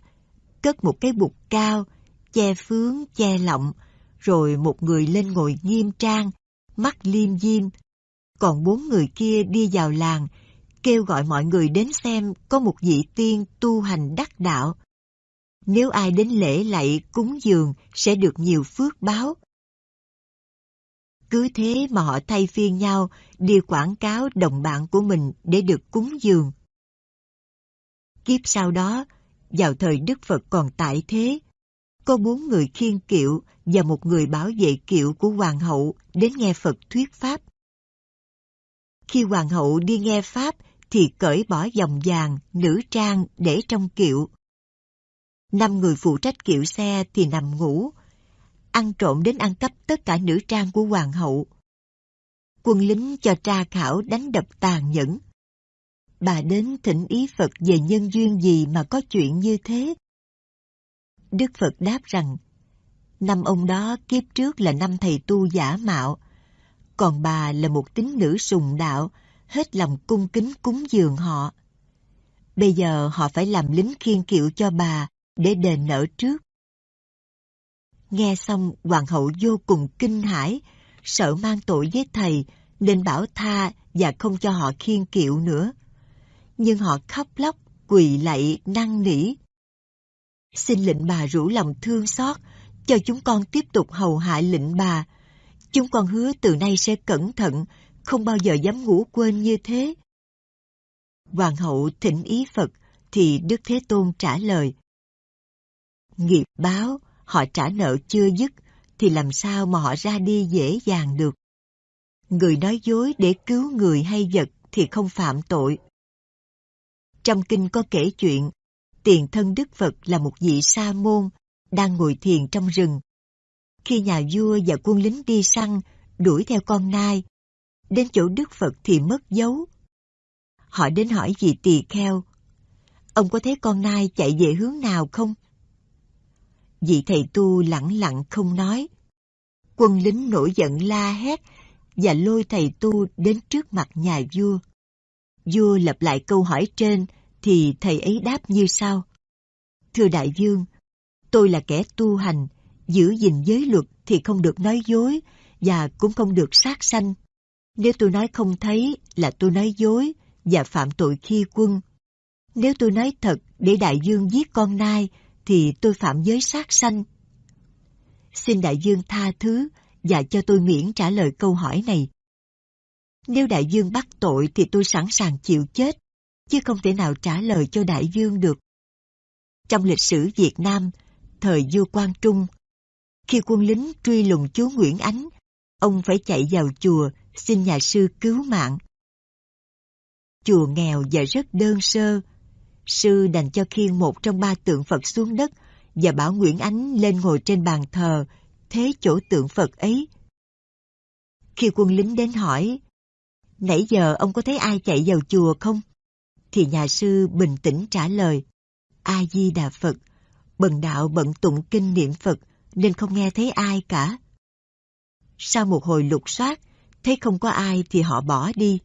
cất một cái bục cao, che phướng, che lọng, rồi một người lên ngồi nghiêm trang, mắt liêm diêm. Còn bốn người kia đi vào làng, kêu gọi mọi người đến xem có một vị tiên tu hành đắc đạo. Nếu ai đến lễ lạy cúng dường sẽ được nhiều phước báo. Cứ thế mà họ thay phiên nhau đi quảng cáo đồng bạn của mình để được cúng dường. Kiếp sau đó, vào thời Đức Phật còn tại thế, có bốn người khiên kiệu và một người bảo vệ kiệu của hoàng hậu đến nghe Phật thuyết pháp. Khi hoàng hậu đi nghe pháp thì cởi bỏ dòng vàng, nữ trang để trong kiệu. Năm người phụ trách kiệu xe thì nằm ngủ, ăn trộm đến ăn cắp tất cả nữ trang của hoàng hậu. Quân lính cho tra khảo đánh đập tàn nhẫn. Bà đến thỉnh ý Phật về nhân duyên gì mà có chuyện như thế. Đức Phật đáp rằng, năm ông đó kiếp trước là năm thầy tu giả mạo, còn bà là một tín nữ sùng đạo, hết lòng cung kính cúng dường họ. Bây giờ họ phải làm lính khiên kiệu cho bà để đền nợ trước. Nghe xong hoàng hậu vô cùng kinh hãi, sợ mang tội với thầy nên bảo tha và không cho họ khiên kiệu nữa. Nhưng họ khóc lóc, quỳ lạy, năn nỉ. Xin lệnh bà rủ lòng thương xót, cho chúng con tiếp tục hầu hạ lệnh bà. Chúng con hứa từ nay sẽ cẩn thận, không bao giờ dám ngủ quên như thế. Hoàng hậu thỉnh ý Phật, thì Đức Thế Tôn trả lời. Nghiệp báo, họ trả nợ chưa dứt, thì làm sao mà họ ra đi dễ dàng được. Người nói dối để cứu người hay vật thì không phạm tội. Trong kinh có kể chuyện, tiền thân Đức Phật là một vị sa môn, đang ngồi thiền trong rừng. Khi nhà vua và quân lính đi săn, đuổi theo con nai, đến chỗ Đức Phật thì mất dấu. Họ đến hỏi vị tỳ kheo, ông có thấy con nai chạy về hướng nào không? Vị thầy tu lặng lặng không nói. Quân lính nổi giận la hét và lôi thầy tu đến trước mặt nhà vua. Vua lặp lại câu hỏi trên thì thầy ấy đáp như sau. Thưa đại vương, tôi là kẻ tu hành, giữ gìn giới luật thì không được nói dối và cũng không được sát sanh. Nếu tôi nói không thấy là tôi nói dối và phạm tội khi quân. Nếu tôi nói thật để đại dương giết con nai thì tôi phạm giới sát sanh. Xin đại dương tha thứ và cho tôi miễn trả lời câu hỏi này. Nếu đại dương bắt tội thì tôi sẵn sàng chịu chết, chứ không thể nào trả lời cho đại dương được. Trong lịch sử Việt Nam, thời vua Quang Trung, khi quân lính truy lùng chúa Nguyễn Ánh, ông phải chạy vào chùa xin nhà sư cứu mạng. Chùa nghèo và rất đơn sơ, sư đành cho khiêng một trong ba tượng Phật xuống đất và bảo Nguyễn Ánh lên ngồi trên bàn thờ, thế chỗ tượng Phật ấy. Khi quân lính đến hỏi, nãy giờ ông có thấy ai chạy vào chùa không? Thì nhà sư bình tĩnh trả lời, A-di-đà Phật, bần đạo bận tụng kinh niệm Phật nên không nghe thấy ai cả. Sau một hồi lục soát, thấy không có ai thì họ bỏ đi.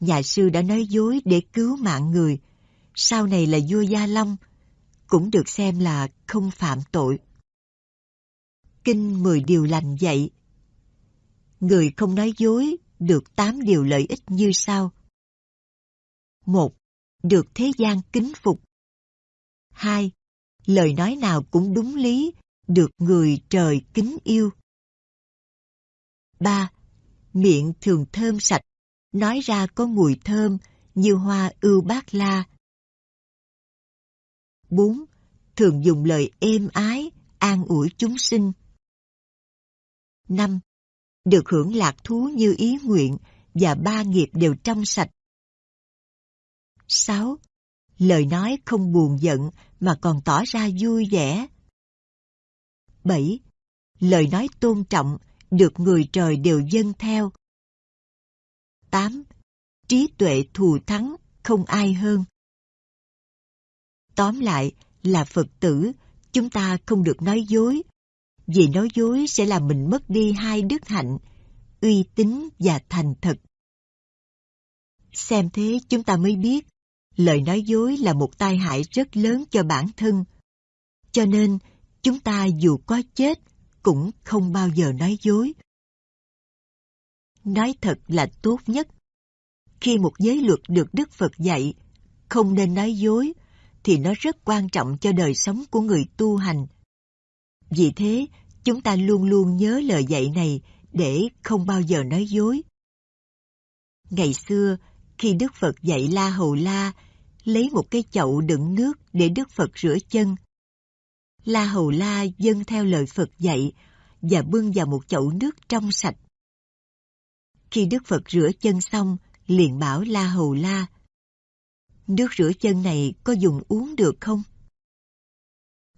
Nhà sư đã nói dối để cứu mạng người, sau này là vua Gia Long, cũng được xem là không phạm tội. Kinh mười điều lành dạy. Người không nói dối được tám điều lợi ích như sau. một Được thế gian kính phục. hai Lời nói nào cũng đúng lý, được người trời kính yêu. ba Miệng thường thơm sạch, nói ra có mùi thơm như hoa ưu bát la, 4. Thường dùng lời êm ái, an ủi chúng sinh. 5. Được hưởng lạc thú như ý nguyện và ba nghiệp đều trong sạch. 6. Lời nói không buồn giận mà còn tỏ ra vui vẻ. 7. Lời nói tôn trọng, được người trời đều dâng theo. 8. Trí tuệ thù thắng, không ai hơn. Tóm lại là Phật tử, chúng ta không được nói dối, vì nói dối sẽ làm mình mất đi hai đức hạnh, uy tín và thành thật. Xem thế chúng ta mới biết, lời nói dối là một tai hại rất lớn cho bản thân. Cho nên, chúng ta dù có chết, cũng không bao giờ nói dối. Nói thật là tốt nhất. Khi một giới luật được Đức Phật dạy, không nên nói dối, thì nó rất quan trọng cho đời sống của người tu hành. Vì thế, chúng ta luôn luôn nhớ lời dạy này để không bao giờ nói dối. Ngày xưa, khi Đức Phật dạy La Hầu La, lấy một cái chậu đựng nước để Đức Phật rửa chân. La Hầu La dâng theo lời Phật dạy và bưng vào một chậu nước trong sạch. Khi Đức Phật rửa chân xong, liền bảo La Hầu La, Nước rửa chân này có dùng uống được không?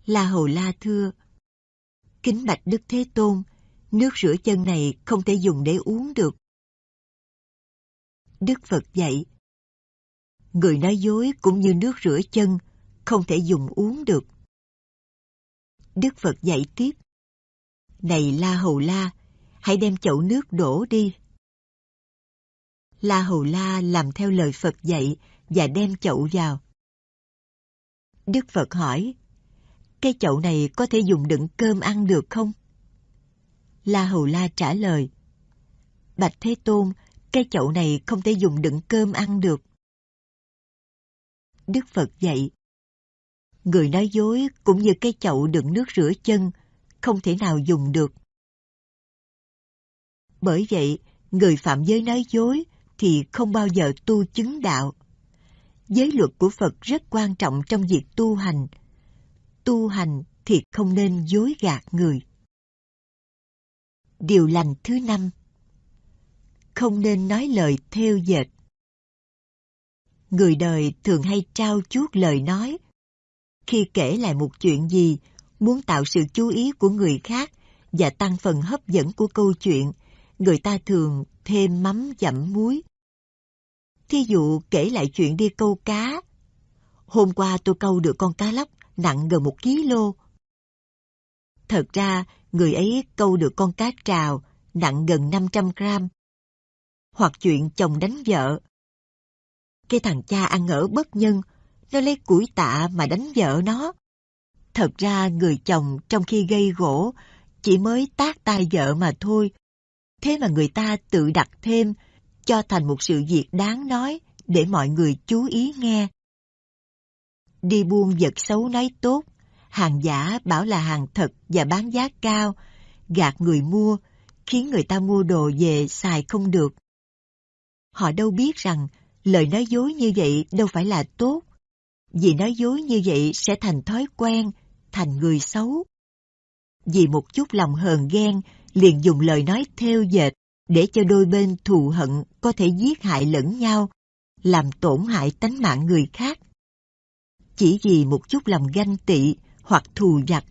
La Hầu La thưa, Kính bạch Đức Thế Tôn, nước rửa chân này không thể dùng để uống được. Đức Phật dạy, người nói dối cũng như nước rửa chân, không thể dùng uống được. Đức Phật dạy tiếp, Này La Hầu La, hãy đem chậu nước đổ đi. La Hầu La làm theo lời Phật dạy và đem chậu vào. Đức Phật hỏi, cái chậu này có thể dùng đựng cơm ăn được không? La Hầu La trả lời, Bạch Thế Tôn, cái chậu này không thể dùng đựng cơm ăn được. Đức Phật dạy, người nói dối cũng như cái chậu đựng nước rửa chân, không thể nào dùng được. Bởi vậy, người phạm giới nói dối thì không bao giờ tu chứng đạo. Giới luật của Phật rất quan trọng trong việc tu hành. Tu hành thì không nên dối gạt người. Điều lành thứ năm Không nên nói lời theo dệt. Người đời thường hay trao chuốt lời nói. Khi kể lại một chuyện gì, muốn tạo sự chú ý của người khác và tăng phần hấp dẫn của câu chuyện, người ta thường thêm mắm dặm muối. Thí dụ kể lại chuyện đi câu cá. Hôm qua tôi câu được con cá lóc nặng gần một ký lô. Thật ra, người ấy câu được con cá trào nặng gần 500 gram. Hoặc chuyện chồng đánh vợ. Cái thằng cha ăn ở bất nhân, nó lấy củi tạ mà đánh vợ nó. Thật ra người chồng trong khi gây gỗ chỉ mới tác tay vợ mà thôi. Thế mà người ta tự đặt thêm cho thành một sự việc đáng nói để mọi người chú ý nghe. Đi buôn vật xấu nói tốt, hàng giả bảo là hàng thật và bán giá cao, gạt người mua, khiến người ta mua đồ về xài không được. Họ đâu biết rằng lời nói dối như vậy đâu phải là tốt, vì nói dối như vậy sẽ thành thói quen, thành người xấu. Vì một chút lòng hờn ghen, liền dùng lời nói theo dệt, để cho đôi bên thù hận có thể giết hại lẫn nhau, làm tổn hại tánh mạng người khác. Chỉ vì một chút lòng ganh tị hoặc thù giặc,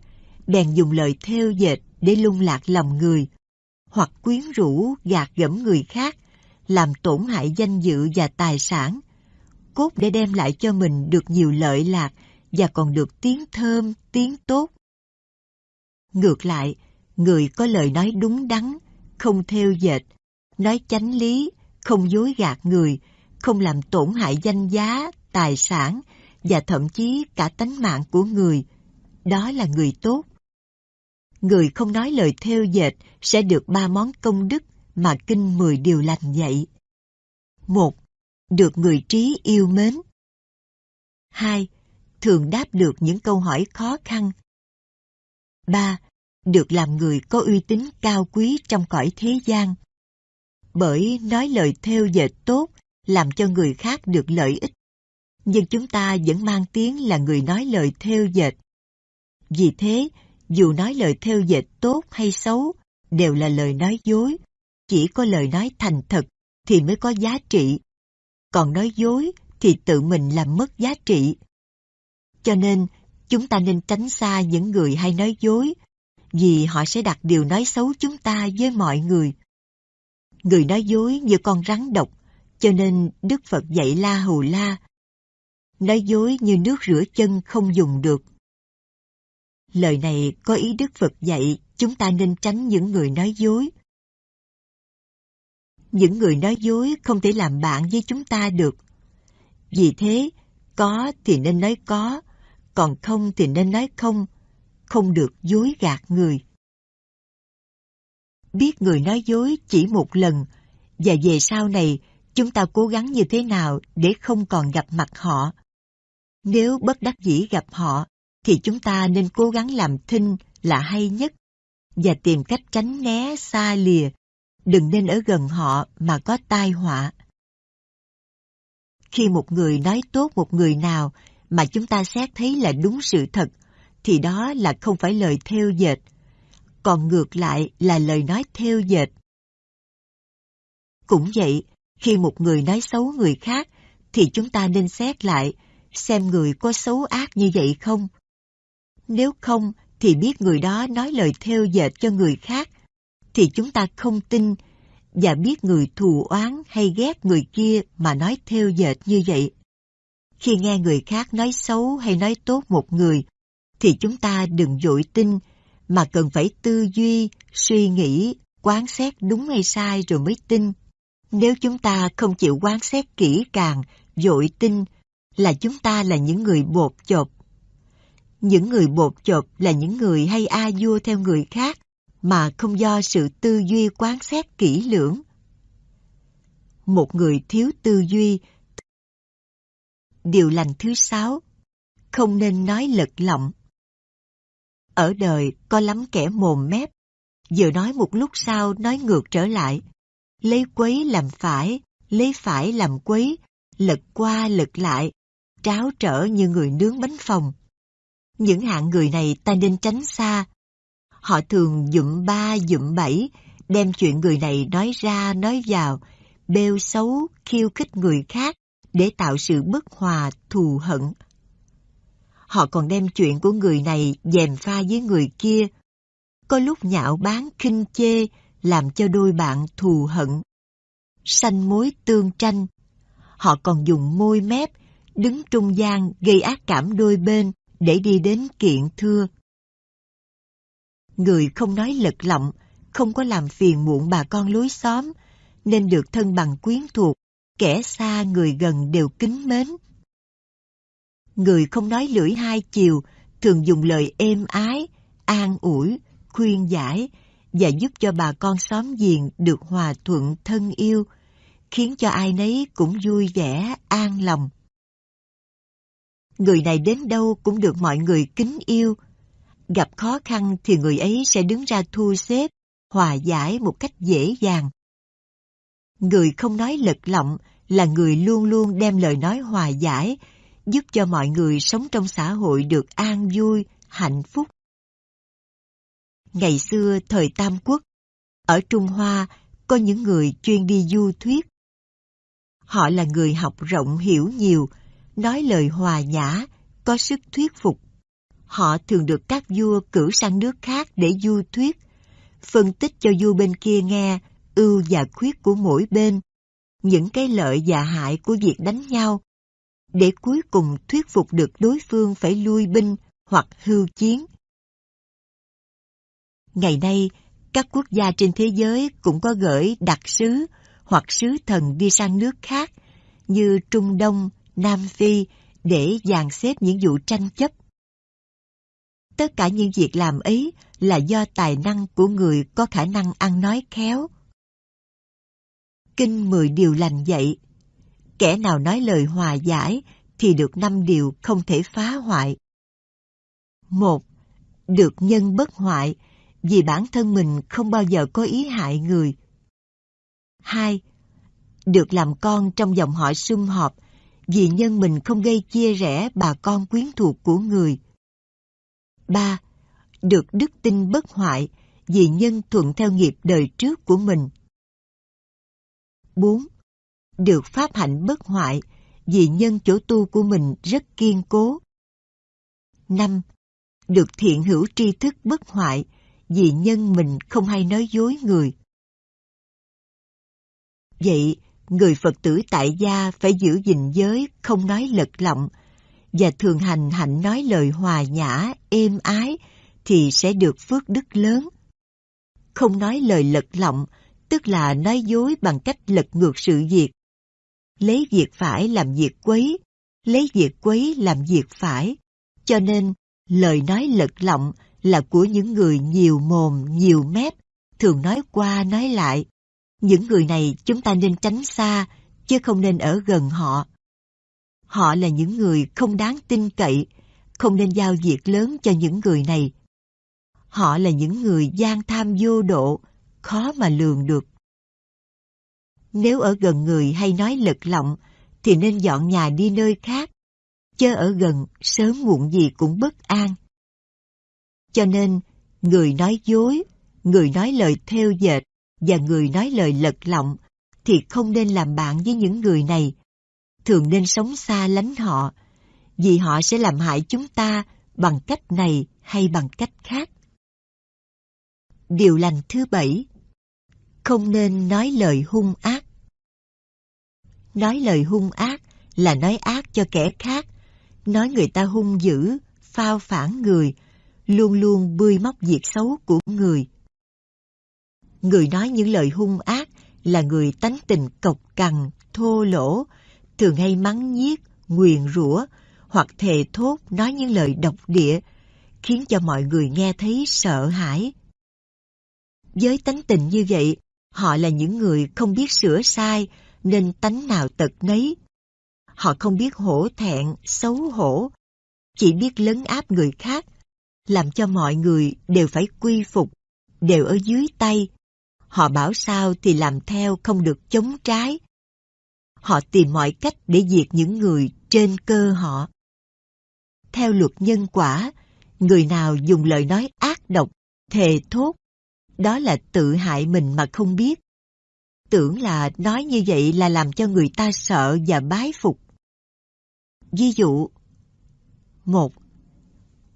bèn dùng lời theo dệt để lung lạc lòng người, hoặc quyến rũ gạt gẫm người khác, làm tổn hại danh dự và tài sản, cốt để đem lại cho mình được nhiều lợi lạc và còn được tiếng thơm, tiếng tốt. Ngược lại, người có lời nói đúng đắn, không theo dệt, nói chánh lý, không dối gạt người, không làm tổn hại danh giá, tài sản và thậm chí cả tánh mạng của người. Đó là người tốt. Người không nói lời theo dệt sẽ được ba món công đức mà Kinh Mười Điều Lành dạy. một Được người trí yêu mến. hai Thường đáp được những câu hỏi khó khăn. ba được làm người có uy tín cao quý trong cõi thế gian. Bởi nói lời theo dệt tốt làm cho người khác được lợi ích. Nhưng chúng ta vẫn mang tiếng là người nói lời theo dệt. Vì thế, dù nói lời theo dệt tốt hay xấu, đều là lời nói dối. Chỉ có lời nói thành thật thì mới có giá trị. Còn nói dối thì tự mình làm mất giá trị. Cho nên, chúng ta nên tránh xa những người hay nói dối vì họ sẽ đặt điều nói xấu chúng ta với mọi người. Người nói dối như con rắn độc, cho nên Đức Phật dạy La Hầu La. Nói dối như nước rửa chân không dùng được. Lời này có ý Đức Phật dạy chúng ta nên tránh những người nói dối. Những người nói dối không thể làm bạn với chúng ta được. Vì thế, có thì nên nói có, còn không thì nên nói không, không được dối gạt người. Biết người nói dối chỉ một lần, và về sau này chúng ta cố gắng như thế nào để không còn gặp mặt họ. Nếu bất đắc dĩ gặp họ, thì chúng ta nên cố gắng làm thinh là hay nhất và tìm cách tránh né xa lìa, đừng nên ở gần họ mà có tai họa. Khi một người nói tốt một người nào mà chúng ta xét thấy là đúng sự thật, thì đó là không phải lời theo dệt, còn ngược lại là lời nói theo dệt. Cũng vậy, khi một người nói xấu người khác, thì chúng ta nên xét lại xem người có xấu ác như vậy không. Nếu không, thì biết người đó nói lời theo dệt cho người khác, thì chúng ta không tin và biết người thù oán hay ghét người kia mà nói theo dệt như vậy. Khi nghe người khác nói xấu hay nói tốt một người, thì chúng ta đừng dội tin, mà cần phải tư duy, suy nghĩ, quán xét đúng hay sai rồi mới tin. Nếu chúng ta không chịu quán xét kỹ càng, dội tin, là chúng ta là những người bột chộp. Những người bột chộp là những người hay a vua theo người khác, mà không do sự tư duy quán xét kỹ lưỡng. Một người thiếu tư duy Điều lành thứ sáu Không nên nói lật lọng ở đời có lắm kẻ mồm mép. Vừa nói một lúc sau nói ngược trở lại. Lấy quấy làm phải Lấy phải làm quấy Lật qua lật lại Tráo trở như người nướng bánh phòng. Những hạng người này ta nên tránh xa. Họ thường dụm ba dụm bảy Đem chuyện người này nói ra nói vào Bêu xấu khiêu khích người khác để tạo sự bất hòa, thù hận. Họ còn đem chuyện của người này dèm pha với người kia. Có lúc nhạo báng khinh chê, làm cho đôi bạn thù hận. Sanh mối tương tranh. Họ còn dùng môi mép, đứng trung gian gây ác cảm đôi bên để đi đến kiện thưa. Người không nói lật lọng, không có làm phiền muộn bà con lối xóm, nên được thân bằng quyến thuộc, kẻ xa người gần đều kính mến. Người không nói lưỡi hai chiều, thường dùng lời êm ái, an ủi, khuyên giải và giúp cho bà con xóm giềng được hòa thuận thân yêu, khiến cho ai nấy cũng vui vẻ, an lòng. Người này đến đâu cũng được mọi người kính yêu. Gặp khó khăn thì người ấy sẽ đứng ra thu xếp, hòa giải một cách dễ dàng. Người không nói lật lọng là người luôn luôn đem lời nói hòa giải, giúp cho mọi người sống trong xã hội được an vui, hạnh phúc. Ngày xưa thời Tam Quốc, ở Trung Hoa có những người chuyên đi du thuyết. Họ là người học rộng hiểu nhiều, nói lời hòa nhã, có sức thuyết phục. Họ thường được các vua cử sang nước khác để du thuyết, phân tích cho vua bên kia nghe ưu và khuyết của mỗi bên, những cái lợi và hại của việc đánh nhau, để cuối cùng thuyết phục được đối phương phải lui binh hoặc hưu chiến. Ngày nay, các quốc gia trên thế giới cũng có gửi đặc sứ hoặc sứ thần đi sang nước khác như Trung Đông, Nam Phi để dàn xếp những vụ tranh chấp. Tất cả những việc làm ấy là do tài năng của người có khả năng ăn nói khéo, Kinh mười điều lành dạy. Kẻ nào nói lời hòa giải thì được năm điều không thể phá hoại. Một, được nhân bất hoại vì bản thân mình không bao giờ có ý hại người. Hai, được làm con trong dòng họ sum họp vì nhân mình không gây chia rẽ bà con quyến thuộc của người. Ba, được đức tin bất hoại vì nhân thuận theo nghiệp đời trước của mình. 4. Được pháp hạnh bất hoại vì nhân chỗ tu của mình rất kiên cố. 5. Được thiện hữu tri thức bất hoại vì nhân mình không hay nói dối người. Vậy, người Phật tử tại gia phải giữ gìn giới, không nói lật lọng, và thường hành hạnh nói lời hòa nhã, êm ái, thì sẽ được phước đức lớn. Không nói lời lật lọng, tức là nói dối bằng cách lật ngược sự việc. Lấy việc phải làm việc quấy, lấy việc quấy làm việc phải. Cho nên, lời nói lật lọng là của những người nhiều mồm, nhiều mép, thường nói qua nói lại. Những người này chúng ta nên tránh xa, chứ không nên ở gần họ. Họ là những người không đáng tin cậy, không nên giao việc lớn cho những người này. Họ là những người gian tham vô độ, khó mà lường được. Nếu ở gần người hay nói lật lọng, thì nên dọn nhà đi nơi khác. Chớ ở gần, sớm muộn gì cũng bất an. Cho nên, người nói dối, người nói lời theo dệt và người nói lời lật lọng thì không nên làm bạn với những người này. Thường nên sống xa lánh họ, vì họ sẽ làm hại chúng ta bằng cách này hay bằng cách khác. Điều lành thứ bảy Không nên nói lời hung ác Nói lời hung ác là nói ác cho kẻ khác, nói người ta hung dữ, phao phản người, luôn luôn bươi móc việc xấu của người. Người nói những lời hung ác là người tánh tình cộc cằn, thô lỗ, thường hay mắng nhiếc, nguyền rủa hoặc thề thốt nói những lời độc địa, khiến cho mọi người nghe thấy sợ hãi. Với tánh tình như vậy, họ là những người không biết sửa sai, nên tánh nào tật nấy. Họ không biết hổ thẹn, xấu hổ, chỉ biết lấn áp người khác, làm cho mọi người đều phải quy phục, đều ở dưới tay. Họ bảo sao thì làm theo không được chống trái. Họ tìm mọi cách để diệt những người trên cơ họ. Theo luật nhân quả, người nào dùng lời nói ác độc, thề thốt, đó là tự hại mình mà không biết. Tưởng là nói như vậy là làm cho người ta sợ và bái phục. Ví dụ, một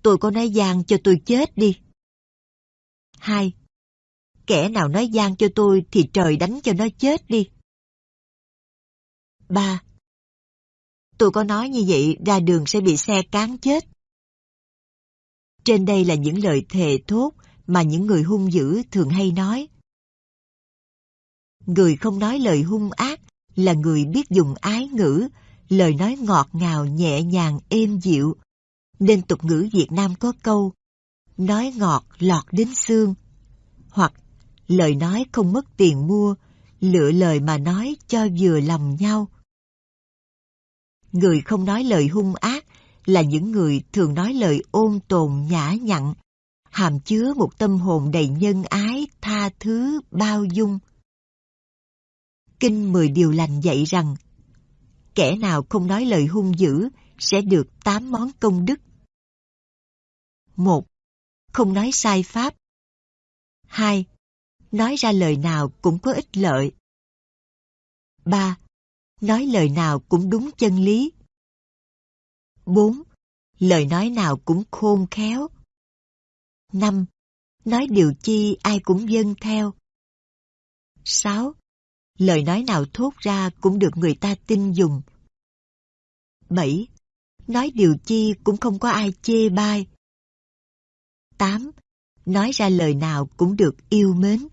tôi có nói gian cho tôi chết đi. 2. Kẻ nào nói gian cho tôi thì trời đánh cho nó chết đi. 3. Tôi có nói như vậy ra đường sẽ bị xe cán chết. Trên đây là những lời thề thốt mà những người hung dữ thường hay nói. Người không nói lời hung ác là người biết dùng ái ngữ, lời nói ngọt ngào nhẹ nhàng êm dịu, nên tục ngữ Việt Nam có câu nói ngọt lọt đến xương hoặc lời nói không mất tiền mua, lựa lời mà nói cho vừa lòng nhau. Người không nói lời hung ác là những người thường nói lời ôn tồn nhã nhặn, hàm chứa một tâm hồn đầy nhân ái, tha thứ, bao dung. Kinh Mười Điều Lành dạy rằng, kẻ nào không nói lời hung dữ sẽ được tám món công đức một Không nói sai pháp. hai Nói ra lời nào cũng có ích lợi. ba Nói lời nào cũng đúng chân lý. bốn Lời nói nào cũng khôn khéo. năm Nói điều chi ai cũng dâng theo. sáu Lời nói nào thốt ra cũng được người ta tin dùng. 7. Nói điều chi cũng không có ai chê bai. 8. Nói ra lời nào cũng được yêu mến.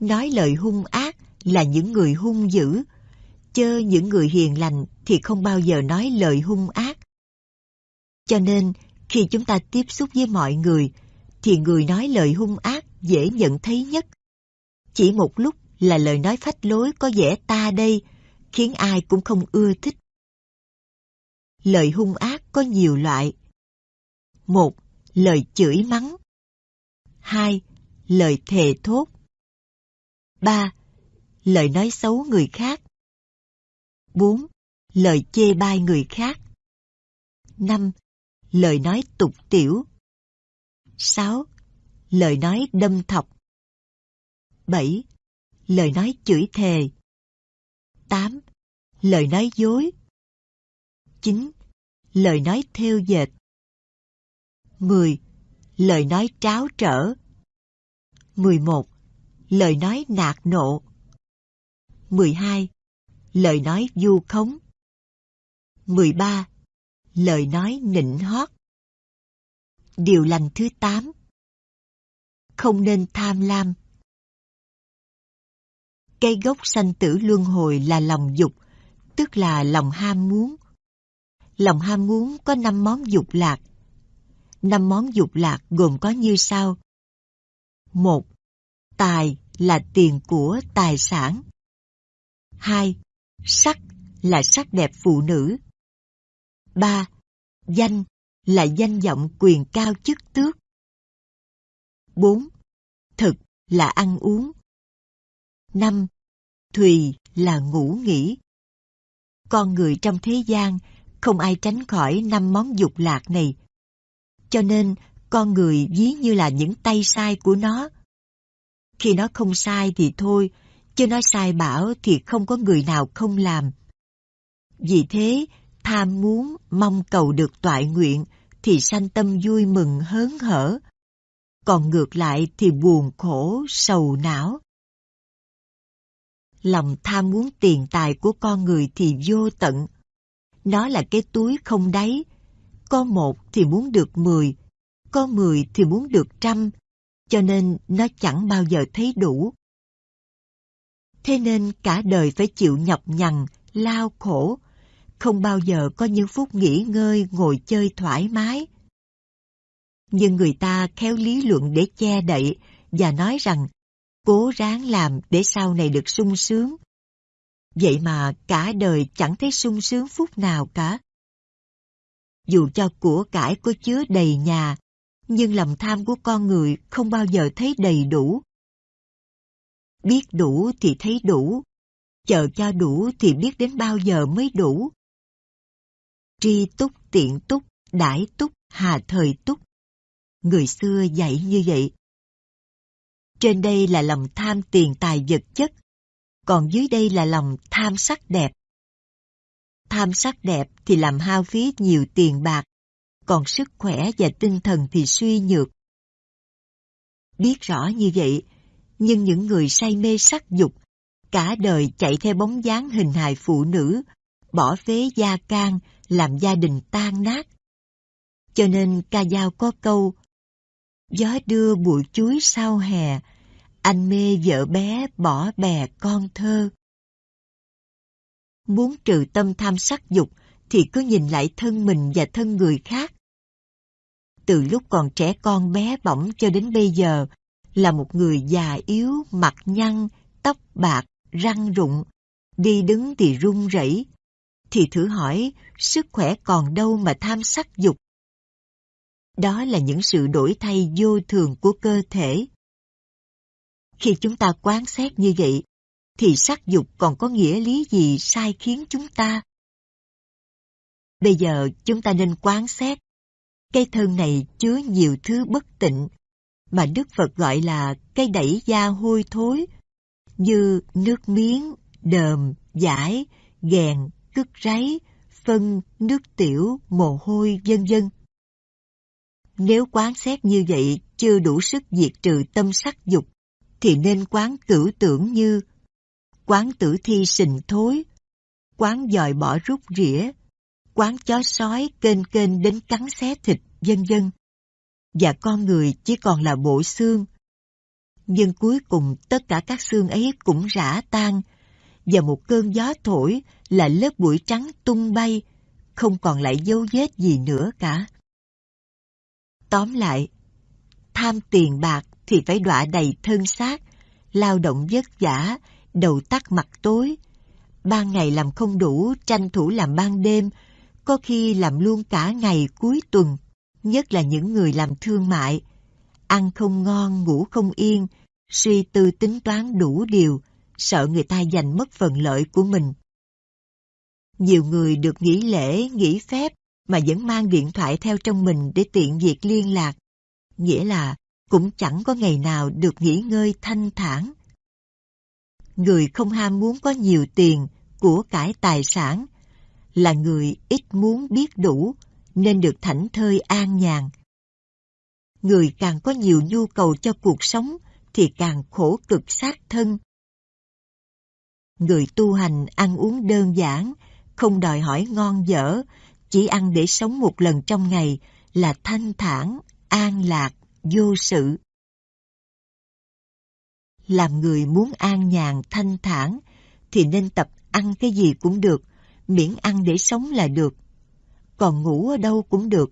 Nói lời hung ác là những người hung dữ, chơ những người hiền lành thì không bao giờ nói lời hung ác. Cho nên, khi chúng ta tiếp xúc với mọi người, thì người nói lời hung ác dễ nhận thấy nhất. Chỉ một lúc là lời nói phách lối có vẻ ta đây, khiến ai cũng không ưa thích. Lời hung ác có nhiều loại, một Lời chửi mắng. hai Lời thề thốt. ba Lời nói xấu người khác. bốn Lời chê bai người khác. năm Lời nói tục tiểu. sáu Lời nói đâm thọc. 7. Lời nói chửi thề. 8. Lời nói dối. 9. Lời nói theo dệt. 10. lời nói tráo trở. 11. Lời nói nạt nộ. 12. Lời nói du khống. 13. Lời nói nịnh hót. Điều lành thứ 8. Không nên tham lam. Cây gốc sanh tử luân hồi là lòng dục, tức là lòng ham muốn. Lòng ham muốn có năm món dục lạc. Năm món dục lạc gồm có như sau. một Tài là tiền của tài sản. hai Sắc là sắc đẹp phụ nữ. ba Danh là danh vọng quyền cao chức tước. 4. Thực là ăn uống. 5. Thùy là ngủ nghỉ. Con người trong thế gian không ai tránh khỏi năm món dục lạc này. Cho nên con người ví như là những tay sai của nó. Khi nó không sai thì thôi, chứ nó sai bảo thì không có người nào không làm. Vì thế, tham muốn mong cầu được toại nguyện thì sanh tâm vui mừng hớn hở. Còn ngược lại thì buồn khổ, sầu não. Lòng tham muốn tiền tài của con người thì vô tận. Nó là cái túi không đáy. Có một thì muốn được mười, có mười thì muốn được trăm, cho nên nó chẳng bao giờ thấy đủ. Thế nên cả đời phải chịu nhọc nhằn, lao khổ, không bao giờ có những phút nghỉ ngơi ngồi chơi thoải mái. Nhưng người ta khéo lý luận để che đậy và nói rằng cố ráng làm để sau này được sung sướng. Vậy mà cả đời chẳng thấy sung sướng phút nào cả. Dù cho của cải có chứa đầy nhà, nhưng lòng tham của con người không bao giờ thấy đầy đủ. Biết đủ thì thấy đủ, chờ cho đủ thì biết đến bao giờ mới đủ. Tri túc tiện túc, đãi túc, hà thời túc. Người xưa dạy như vậy. Trên đây là lòng tham tiền tài vật chất, còn dưới đây là lòng tham sắc đẹp. Tham sắc đẹp thì làm hao phí nhiều tiền bạc, còn sức khỏe và tinh thần thì suy nhược. Biết rõ như vậy, nhưng những người say mê sắc dục, cả đời chạy theo bóng dáng hình hài phụ nữ, bỏ phế gia can, làm gia đình tan nát. Cho nên ca dao có câu Gió đưa bụi chuối sau hè, anh mê vợ bé bỏ bè con thơ. Muốn trừ tâm tham sắc dục thì cứ nhìn lại thân mình và thân người khác. Từ lúc còn trẻ con bé bỏng cho đến bây giờ là một người già yếu, mặt nhăn, tóc bạc, răng rụng, đi đứng thì run rẩy, thì thử hỏi sức khỏe còn đâu mà tham sắc dục. Đó là những sự đổi thay vô thường của cơ thể. Khi chúng ta quan sát như vậy, thì sắc dục còn có nghĩa lý gì sai khiến chúng ta? Bây giờ chúng ta nên quan sát Cây thân này chứa nhiều thứ bất tịnh, mà Đức Phật gọi là cây đẩy da hôi thối, như nước miếng, đờm, giải, ghèn, cứt ráy, phân, nước tiểu, mồ hôi, vân vân. Nếu quán xét như vậy chưa đủ sức diệt trừ tâm sắc dục, thì nên quán cửu tưởng như quán tử thi sình thối, quán dòi bỏ rút rỉa, quán chó sói kênh kênh đến cắn xé thịt, vân vân. Và con người chỉ còn là bộ xương. Nhưng cuối cùng tất cả các xương ấy cũng rã tan, và một cơn gió thổi là lớp bụi trắng tung bay, không còn lại dấu vết gì nữa cả. Tóm lại, tham tiền bạc thì phải đọa đầy thân xác, lao động vất vả, đầu tắt mặt tối. Ban ngày làm không đủ, tranh thủ làm ban đêm, có khi làm luôn cả ngày cuối tuần, nhất là những người làm thương mại. Ăn không ngon, ngủ không yên, suy tư tính toán đủ điều, sợ người ta giành mất phần lợi của mình. Nhiều người được nghỉ lễ, nghỉ phép mà vẫn mang điện thoại theo trong mình để tiện việc liên lạc. Nghĩa là cũng chẳng có ngày nào được nghỉ ngơi thanh thản. Người không ham muốn có nhiều tiền, của cải tài sản, là người ít muốn biết đủ, nên được thảnh thơi an nhàn. Người càng có nhiều nhu cầu cho cuộc sống thì càng khổ cực sát thân. Người tu hành ăn uống đơn giản, không đòi hỏi ngon dở, chỉ ăn để sống một lần trong ngày là thanh thản, an lạc, vô sự. Làm người muốn an nhàn, thanh thản thì nên tập ăn cái gì cũng được, miễn ăn để sống là được. Còn ngủ ở đâu cũng được,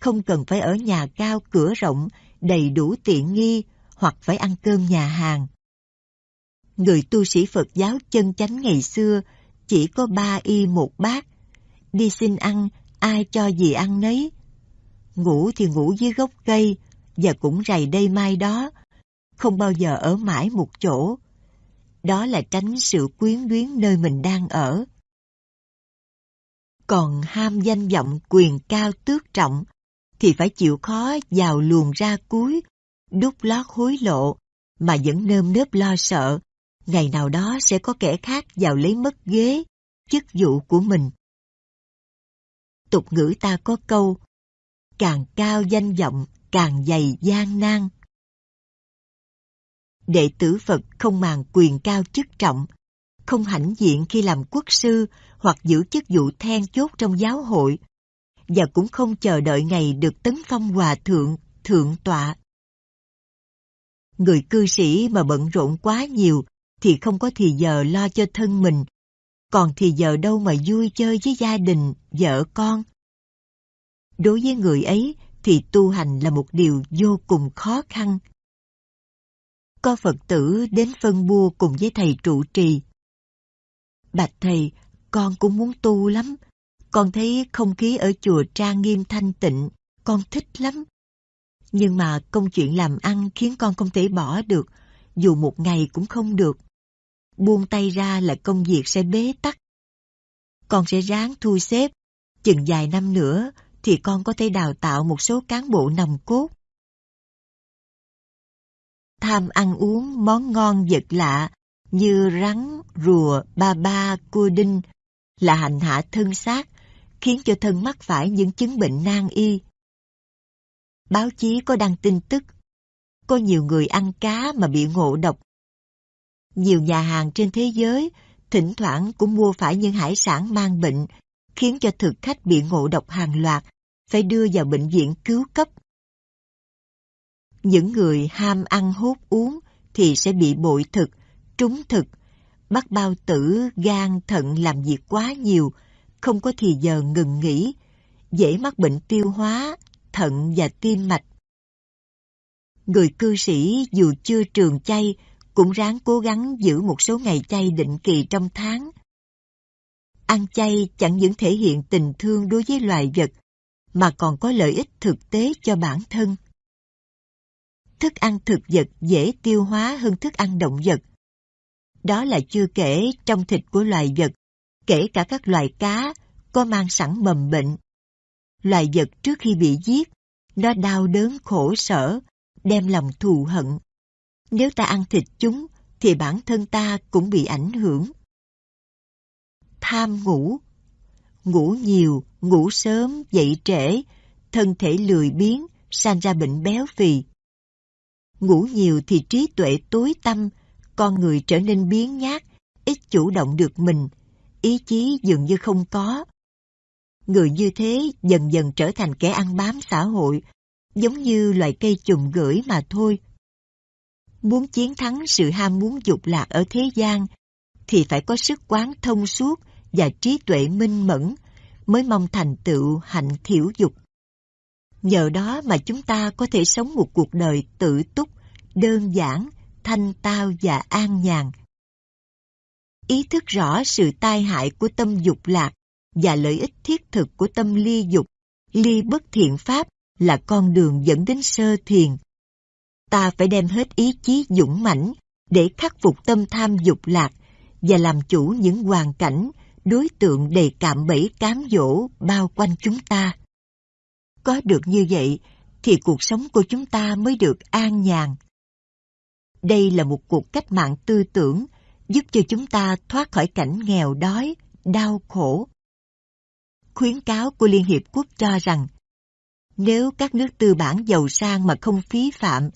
không cần phải ở nhà cao cửa rộng, đầy đủ tiện nghi hoặc phải ăn cơm nhà hàng. Người tu sĩ Phật giáo chân chánh ngày xưa chỉ có ba y một bát. Đi xin ăn, ai cho gì ăn nấy. Ngủ thì ngủ dưới gốc cây, và cũng rày đây mai đó, không bao giờ ở mãi một chỗ. Đó là tránh sự quyến luyến nơi mình đang ở. Còn ham danh vọng quyền cao tước trọng, thì phải chịu khó vào luồn ra cuối, đút lót hối lộ, mà vẫn nơm nớp lo sợ, ngày nào đó sẽ có kẻ khác vào lấy mất ghế, chức vụ của mình. Tục ngữ ta có câu, càng cao danh vọng, càng dày gian nan. Đệ tử Phật không màng quyền cao chức trọng, không hãnh diện khi làm quốc sư hoặc giữ chức vụ then chốt trong giáo hội, và cũng không chờ đợi ngày được tấn phong hòa thượng, thượng tọa. Người cư sĩ mà bận rộn quá nhiều thì không có thì giờ lo cho thân mình, còn thì giờ đâu mà vui chơi với gia đình, vợ con. Đối với người ấy thì tu hành là một điều vô cùng khó khăn. Có Phật tử đến phân bua cùng với thầy trụ trì. Bạch thầy, con cũng muốn tu lắm. Con thấy không khí ở chùa trang nghiêm thanh tịnh, con thích lắm. Nhưng mà công chuyện làm ăn khiến con không thể bỏ được, dù một ngày cũng không được. Buông tay ra là công việc sẽ bế tắc. Con sẽ ráng thu xếp, chừng vài năm nữa thì con có thể đào tạo một số cán bộ nòng cốt. Tham ăn uống món ngon vật lạ như rắn, rùa, ba ba, cua đinh là hành hạ thân xác, khiến cho thân mắc phải những chứng bệnh nan y. Báo chí có đăng tin tức, có nhiều người ăn cá mà bị ngộ độc. Nhiều nhà hàng trên thế giới thỉnh thoảng cũng mua phải những hải sản mang bệnh, khiến cho thực khách bị ngộ độc hàng loạt phải đưa vào bệnh viện cứu cấp. Những người ham ăn hút uống thì sẽ bị bội thực, trúng thực, bắt bao tử, gan, thận làm việc quá nhiều, không có thì giờ ngừng nghỉ, dễ mắc bệnh tiêu hóa, thận và tim mạch. Người cư sĩ dù chưa trường chay cũng ráng cố gắng giữ một số ngày chay định kỳ trong tháng. Ăn chay chẳng những thể hiện tình thương đối với loài vật mà còn có lợi ích thực tế cho bản thân. Thức ăn thực vật dễ tiêu hóa hơn thức ăn động vật. Đó là chưa kể trong thịt của loài vật, kể cả các loài cá có mang sẵn mầm bệnh. Loài vật trước khi bị giết, nó đau đớn khổ sở, đem lòng thù hận. Nếu ta ăn thịt chúng, thì bản thân ta cũng bị ảnh hưởng. Tham ngủ Ngủ nhiều, ngủ sớm, dậy trễ, thân thể lười biếng, sanh ra bệnh béo phì. Ngủ nhiều thì trí tuệ tối tâm, con người trở nên biến nhát, ít chủ động được mình, ý chí dường như không có. Người như thế dần dần trở thành kẻ ăn bám xã hội, giống như loài cây chùm gửi mà thôi. Muốn chiến thắng sự ham muốn dục lạc ở thế gian, thì phải có sức quán thông suốt và trí tuệ minh mẫn mới mong thành tựu hạnh thiểu dục. Nhờ đó mà chúng ta có thể sống một cuộc đời tự túc, đơn giản, thanh tao và an nhàn. Ý thức rõ sự tai hại của tâm dục lạc và lợi ích thiết thực của tâm ly dục, ly bất thiện pháp là con đường dẫn đến sơ thiền. Ta phải đem hết ý chí dũng mãnh để khắc phục tâm tham dục lạc và làm chủ những hoàn cảnh, đối tượng đầy cạm bẫy cám dỗ bao quanh chúng ta. Có được như vậy thì cuộc sống của chúng ta mới được an nhàn. Đây là một cuộc cách mạng tư tưởng giúp cho chúng ta thoát khỏi cảnh nghèo đói, đau khổ. Khuyến cáo của Liên Hiệp Quốc cho rằng Nếu các nước tư bản giàu sang mà không phí phạm,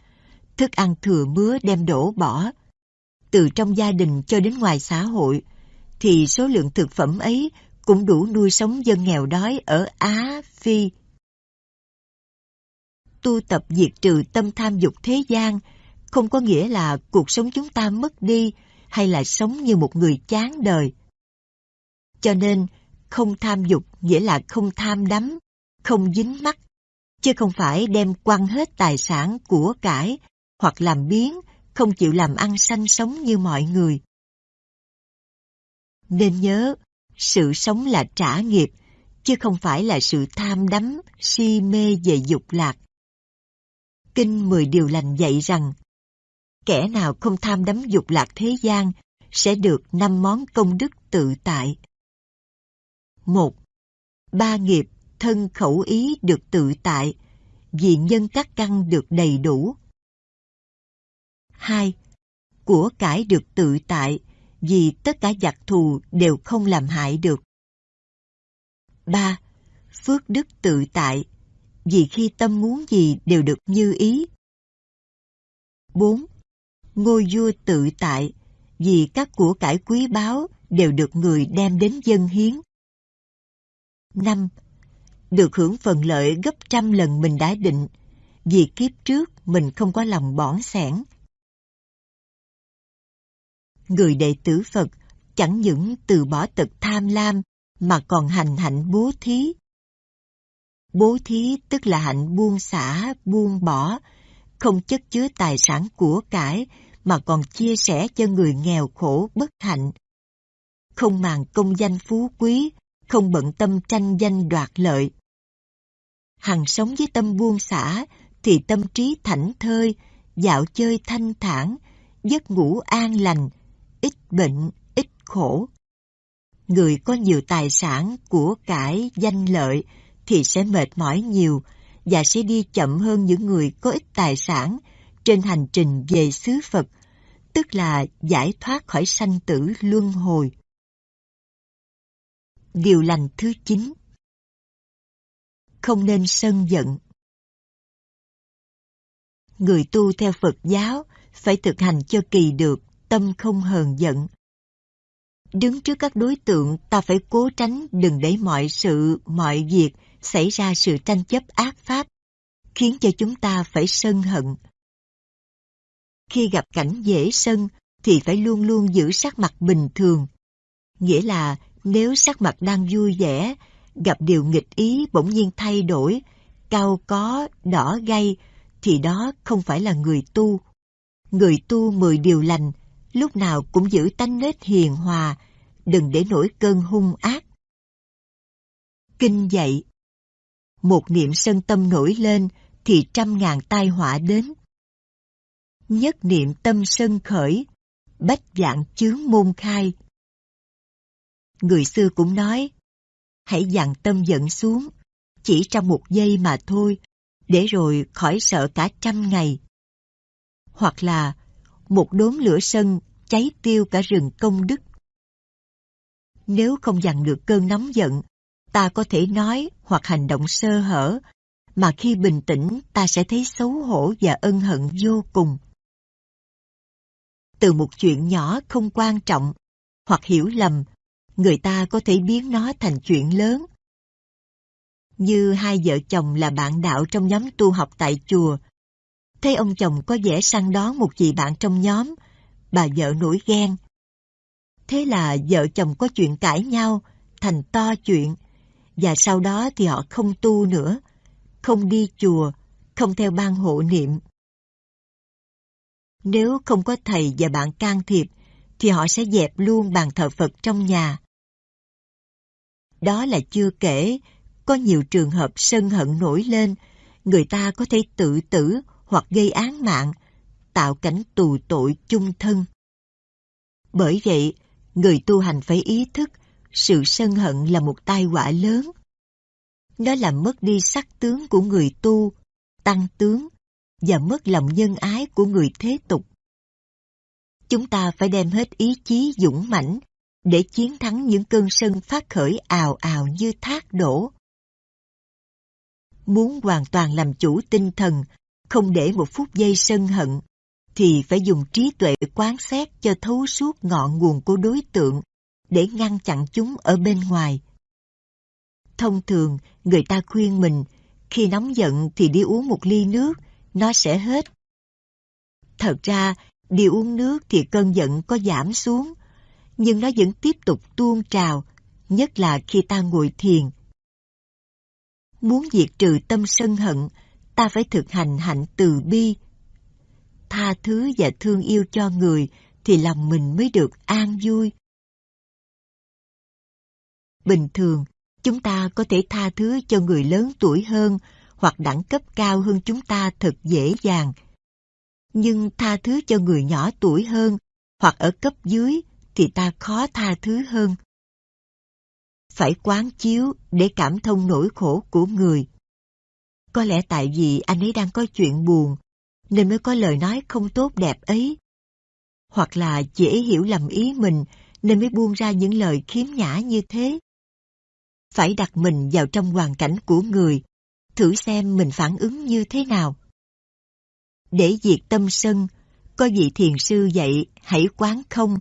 thức ăn thừa mứa đem đổ bỏ, từ trong gia đình cho đến ngoài xã hội, thì số lượng thực phẩm ấy cũng đủ nuôi sống dân nghèo đói ở Á, Phi. Tu tập diệt trừ tâm tham dục thế gian không có nghĩa là cuộc sống chúng ta mất đi hay là sống như một người chán đời. Cho nên, không tham dục nghĩa là không tham đắm, không dính mắc, chứ không phải đem quăng hết tài sản của cải hoặc làm biến, không chịu làm ăn sanh sống như mọi người. Nên nhớ, sự sống là trả nghiệp, chứ không phải là sự tham đắm, si mê về dục lạc. Kinh Mười Điều Lành dạy rằng, kẻ nào không tham đắm dục lạc thế gian sẽ được năm món công đức tự tại. một Ba nghiệp thân khẩu ý được tự tại, vì nhân các căn được đầy đủ. 2. Của cải được tự tại, vì tất cả giặc thù đều không làm hại được. 3. Phước đức tự tại, vì khi tâm muốn gì đều được như ý. 4. Ngôi vua tự tại, vì các của cải quý báu đều được người đem đến dân hiến. 5. Được hưởng phần lợi gấp trăm lần mình đã định, vì kiếp trước mình không có lòng bỏng sẻn. Người đệ tử Phật chẳng những từ bỏ tật tham lam mà còn hành hạnh bố thí. Bố thí tức là hạnh buông xả, buông bỏ, không chất chứa tài sản của cải mà còn chia sẻ cho người nghèo khổ bất hạnh. Không màng công danh phú quý, không bận tâm tranh danh đoạt lợi. Hằng sống với tâm buông xả thì tâm trí thảnh thơi, dạo chơi thanh thản, giấc ngủ an lành, ít bệnh, ít khổ. Người có nhiều tài sản, của cải, danh lợi thì sẽ mệt mỏi nhiều và sẽ đi chậm hơn những người có ít tài sản trên hành trình về xứ Phật, tức là giải thoát khỏi sanh tử luân hồi. Điều lành thứ 9 Không nên sân giận Người tu theo Phật giáo phải thực hành cho kỳ được tâm không hờn giận. Đứng trước các đối tượng ta phải cố tránh đừng để mọi sự, mọi việc xảy ra sự tranh chấp ác pháp, khiến cho chúng ta phải sân hận. Khi gặp cảnh dễ sân thì phải luôn luôn giữ sắc mặt bình thường. Nghĩa là nếu sắc mặt đang vui vẻ, gặp điều nghịch ý bỗng nhiên thay đổi, cao có, đỏ gay, thì đó không phải là người tu. Người tu mười điều lành, lúc nào cũng giữ tánh nết hiền hòa, đừng để nổi cơn hung ác. Kinh dạy Một niệm sân tâm nổi lên thì trăm ngàn tai họa đến. Nhất niệm tâm sân khởi, bách dạng chướng môn khai. Người xưa cũng nói, hãy dặn tâm giận xuống, chỉ trong một giây mà thôi, để rồi khỏi sợ cả trăm ngày. Hoặc là một đốm lửa sân cháy tiêu cả rừng công đức. Nếu không dằn được cơn nóng giận, ta có thể nói hoặc hành động sơ hở, mà khi bình tĩnh ta sẽ thấy xấu hổ và ân hận vô cùng. Từ một chuyện nhỏ không quan trọng, hoặc hiểu lầm, người ta có thể biến nó thành chuyện lớn. Như hai vợ chồng là bạn đạo trong nhóm tu học tại chùa. Thấy ông chồng có vẻ săn đón một chị bạn trong nhóm, bà vợ nổi ghen. Thế là vợ chồng có chuyện cãi nhau, thành to chuyện, và sau đó thì họ không tu nữa, không đi chùa, không theo ban hộ niệm. Nếu không có thầy và bạn can thiệp, thì họ sẽ dẹp luôn bàn thờ Phật trong nhà. Đó là chưa kể, có nhiều trường hợp sân hận nổi lên, người ta có thể tự tử hoặc gây án mạng, tạo cảnh tù tội chung thân. Bởi vậy, người tu hành phải ý thức sự sân hận là một tai họa lớn. Nó làm mất đi sắc tướng của người tu, tăng tướng và mất lòng nhân ái của người thế tục. Chúng ta phải đem hết ý chí dũng mãnh để chiến thắng những cơn sân phát khởi ào ào như thác đổ. Muốn hoàn toàn làm chủ tinh thần, không để một phút giây sân hận, thì phải dùng trí tuệ quán xét cho thấu suốt ngọn nguồn của đối tượng để ngăn chặn chúng ở bên ngoài. Thông thường, người ta khuyên mình khi nóng giận thì đi uống một ly nước, nó sẽ hết. Thật ra, đi uống nước thì cơn giận có giảm xuống, nhưng nó vẫn tiếp tục tuôn trào, nhất là khi ta ngồi thiền. Muốn diệt trừ tâm sân hận, ta phải thực hành hạnh từ bi. Tha thứ và thương yêu cho người thì lòng mình mới được an vui. Bình thường, chúng ta có thể tha thứ cho người lớn tuổi hơn hoặc đẳng cấp cao hơn chúng ta thật dễ dàng. Nhưng tha thứ cho người nhỏ tuổi hơn hoặc ở cấp dưới thì ta khó tha thứ hơn. Phải quán chiếu để cảm thông nỗi khổ của người. Có lẽ tại vì anh ấy đang có chuyện buồn, nên mới có lời nói không tốt đẹp ấy. Hoặc là dễ hiểu lầm ý mình, nên mới buông ra những lời khiếm nhã như thế. Phải đặt mình vào trong hoàn cảnh của người, thử xem mình phản ứng như thế nào. Để diệt tâm sân, có vị thiền sư dạy hãy quán không,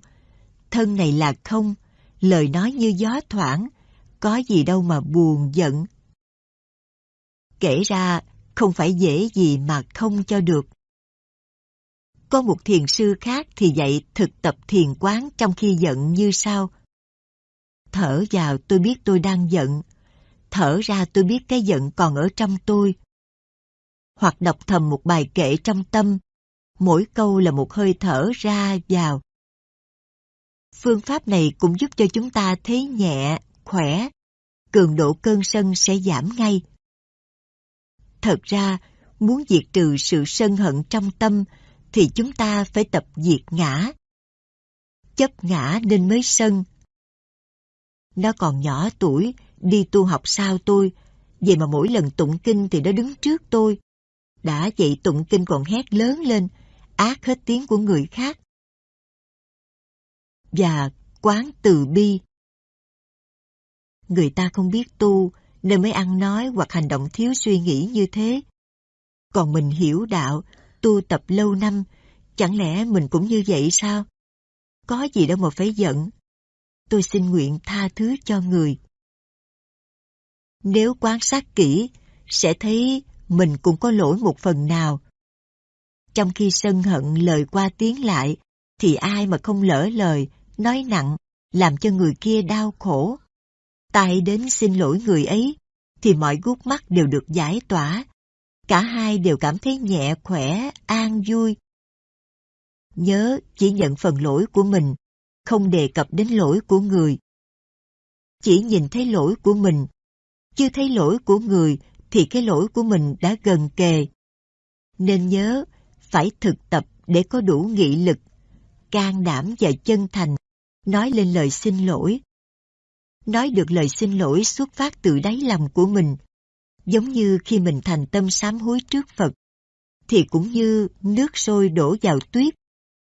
thân này là không, lời nói như gió thoảng, có gì đâu mà buồn giận. Kể ra, không phải dễ gì mà không cho được. Có một thiền sư khác thì dạy thực tập thiền quán trong khi giận như sau. Thở vào tôi biết tôi đang giận, thở ra tôi biết cái giận còn ở trong tôi. Hoặc đọc thầm một bài kệ trong tâm, mỗi câu là một hơi thở ra vào. Phương pháp này cũng giúp cho chúng ta thấy nhẹ, khỏe, cường độ cơn sân sẽ giảm ngay. Thật ra, muốn diệt trừ sự sân hận trong tâm thì chúng ta phải tập diệt ngã. Chấp ngã nên mới sân. Nó còn nhỏ tuổi, đi tu học sao tôi, vậy mà mỗi lần tụng kinh thì nó đứng trước tôi. Đã vậy tụng kinh còn hét lớn lên, ác hết tiếng của người khác. Và quán từ bi. Người ta không biết tu, nên mới ăn nói hoặc hành động thiếu suy nghĩ như thế. Còn mình hiểu đạo, tu tập lâu năm, chẳng lẽ mình cũng như vậy sao? Có gì đâu mà phải giận. Tôi xin nguyện tha thứ cho người. Nếu quan sát kỹ, sẽ thấy mình cũng có lỗi một phần nào. Trong khi sân hận lời qua tiếng lại, thì ai mà không lỡ lời, nói nặng, làm cho người kia đau khổ tay đến xin lỗi người ấy, thì mọi gút mắt đều được giải tỏa. Cả hai đều cảm thấy nhẹ khỏe, an vui. Nhớ chỉ nhận phần lỗi của mình, không đề cập đến lỗi của người. Chỉ nhìn thấy lỗi của mình, chưa thấy lỗi của người thì cái lỗi của mình đã gần kề. Nên nhớ, phải thực tập để có đủ nghị lực, can đảm và chân thành, nói lên lời xin lỗi. Nói được lời xin lỗi xuất phát từ đáy lòng của mình, giống như khi mình thành tâm sám hối trước Phật, thì cũng như nước sôi đổ vào tuyết,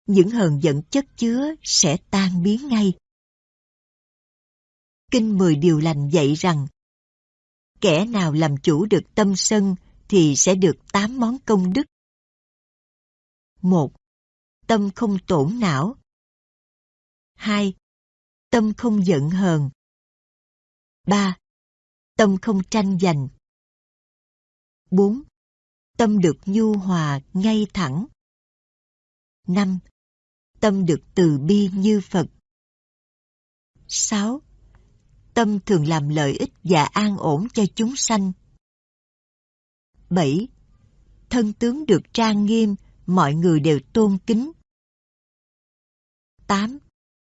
những hờn giận chất chứa sẽ tan biến ngay. Kinh Mười Điều Lành dạy rằng, kẻ nào làm chủ được tâm sân thì sẽ được tám món công đức. một Tâm không tổn não. 2. Tâm không giận hờn. 3. Tâm không tranh giành. 4. Tâm được nhu hòa, ngay thẳng. 5. Tâm được từ bi như Phật. 6. Tâm thường làm lợi ích và an ổn cho chúng sanh. 7. Thân tướng được trang nghiêm, mọi người đều tôn kính. 8.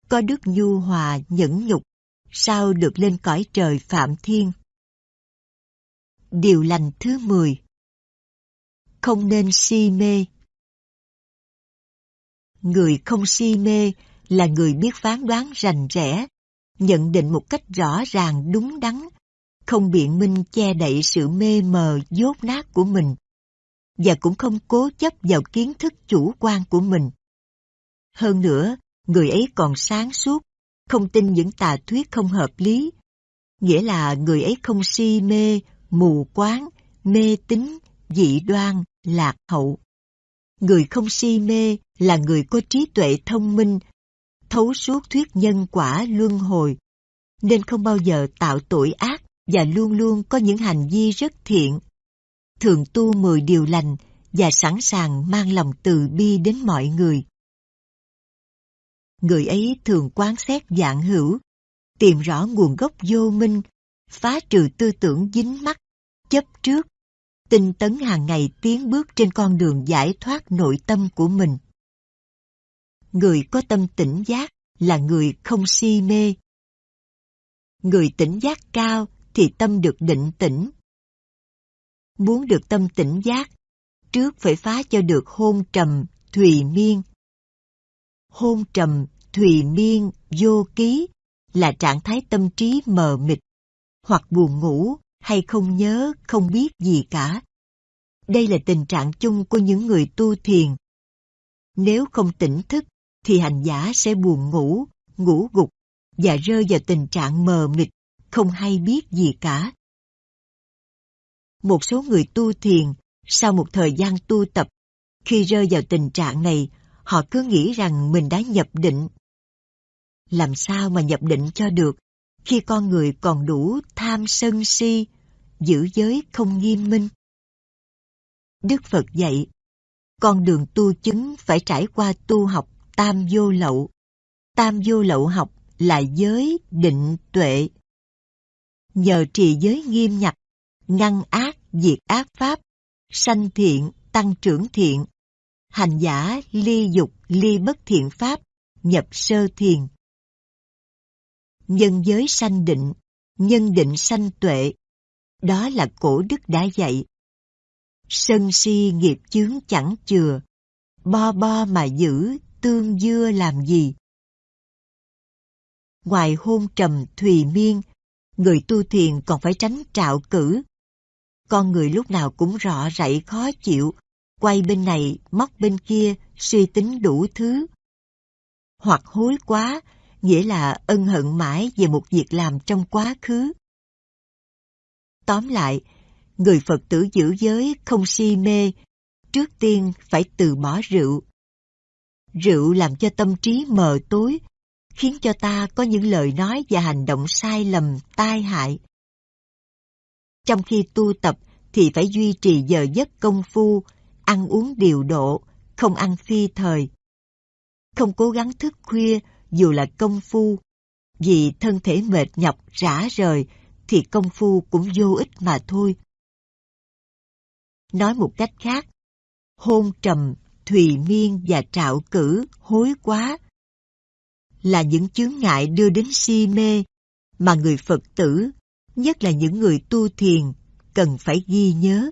Có đức nhu hòa, nhẫn nhục, sao được lên cõi trời Phạm Thiên. Điều lành thứ 10 Không nên si mê Người không si mê là người biết phán đoán rành rẽ, nhận định một cách rõ ràng đúng đắn, không biện minh che đậy sự mê mờ dốt nát của mình, và cũng không cố chấp vào kiến thức chủ quan của mình. Hơn nữa, người ấy còn sáng suốt, không tin những tà thuyết không hợp lý, nghĩa là người ấy không si mê, mù quáng, mê tín, dị đoan, lạc hậu. Người không si mê là người có trí tuệ thông minh, thấu suốt thuyết nhân quả luân hồi, nên không bao giờ tạo tội ác và luôn luôn có những hành vi rất thiện. Thường tu mười điều lành và sẵn sàng mang lòng từ bi đến mọi người. Người ấy thường quan xét dạng hữu, tìm rõ nguồn gốc vô minh, phá trừ tư tưởng dính mắc, chấp trước, tinh tấn hàng ngày tiến bước trên con đường giải thoát nội tâm của mình. Người có tâm tỉnh giác là người không si mê. Người tỉnh giác cao thì tâm được định tĩnh. Muốn được tâm tỉnh giác, trước phải phá cho được hôn trầm, thùy miên. Hôn trầm, thùy miên, vô ký là trạng thái tâm trí mờ mịt, hoặc buồn ngủ, hay không nhớ, không biết gì cả. Đây là tình trạng chung của những người tu thiền. Nếu không tỉnh thức, thì hành giả sẽ buồn ngủ, ngủ gục và rơi vào tình trạng mờ mịt, không hay biết gì cả. Một số người tu thiền, sau một thời gian tu tập, khi rơi vào tình trạng này, họ cứ nghĩ rằng mình đã nhập định. Làm sao mà nhập định cho được khi con người còn đủ tham sân si, giữ giới không nghiêm minh? Đức Phật dạy, con đường tu chứng phải trải qua tu học tam vô lậu. Tam vô lậu học là giới, định, tuệ. Nhờ trì giới nghiêm nhặt, ngăn ác, diệt ác pháp, sanh thiện, tăng trưởng thiện, hành giả ly dục, ly bất thiện pháp, nhập sơ thiền. Nhân giới sanh định, nhân định sanh tuệ, đó là cổ đức đã dạy. Sân si nghiệp chướng chẳng chừa, bo bo mà giữ, tương dưa làm gì? Ngoài hôn trầm thùy miên, người tu thiền còn phải tránh trạo cử. Con người lúc nào cũng rõ rậy khó chịu, quay bên này, móc bên kia, suy tính đủ thứ. Hoặc hối quá, nghĩa là ân hận mãi về một việc làm trong quá khứ. Tóm lại, người Phật tử giữ giới không si mê, trước tiên phải từ bỏ rượu. Rượu làm cho tâm trí mờ tối, khiến cho ta có những lời nói và hành động sai lầm, tai hại. Trong khi tu tập thì phải duy trì giờ giấc công phu, ăn uống điều độ, không ăn phi thời. Không cố gắng thức khuya dù là công phu, vì thân thể mệt nhọc rã rời thì công phu cũng vô ích mà thôi. Nói một cách khác, hôn trầm, thùy miên và trạo cử, hối quá là những chướng ngại đưa đến si mê mà người Phật tử, nhất là những người tu thiền, cần phải ghi nhớ.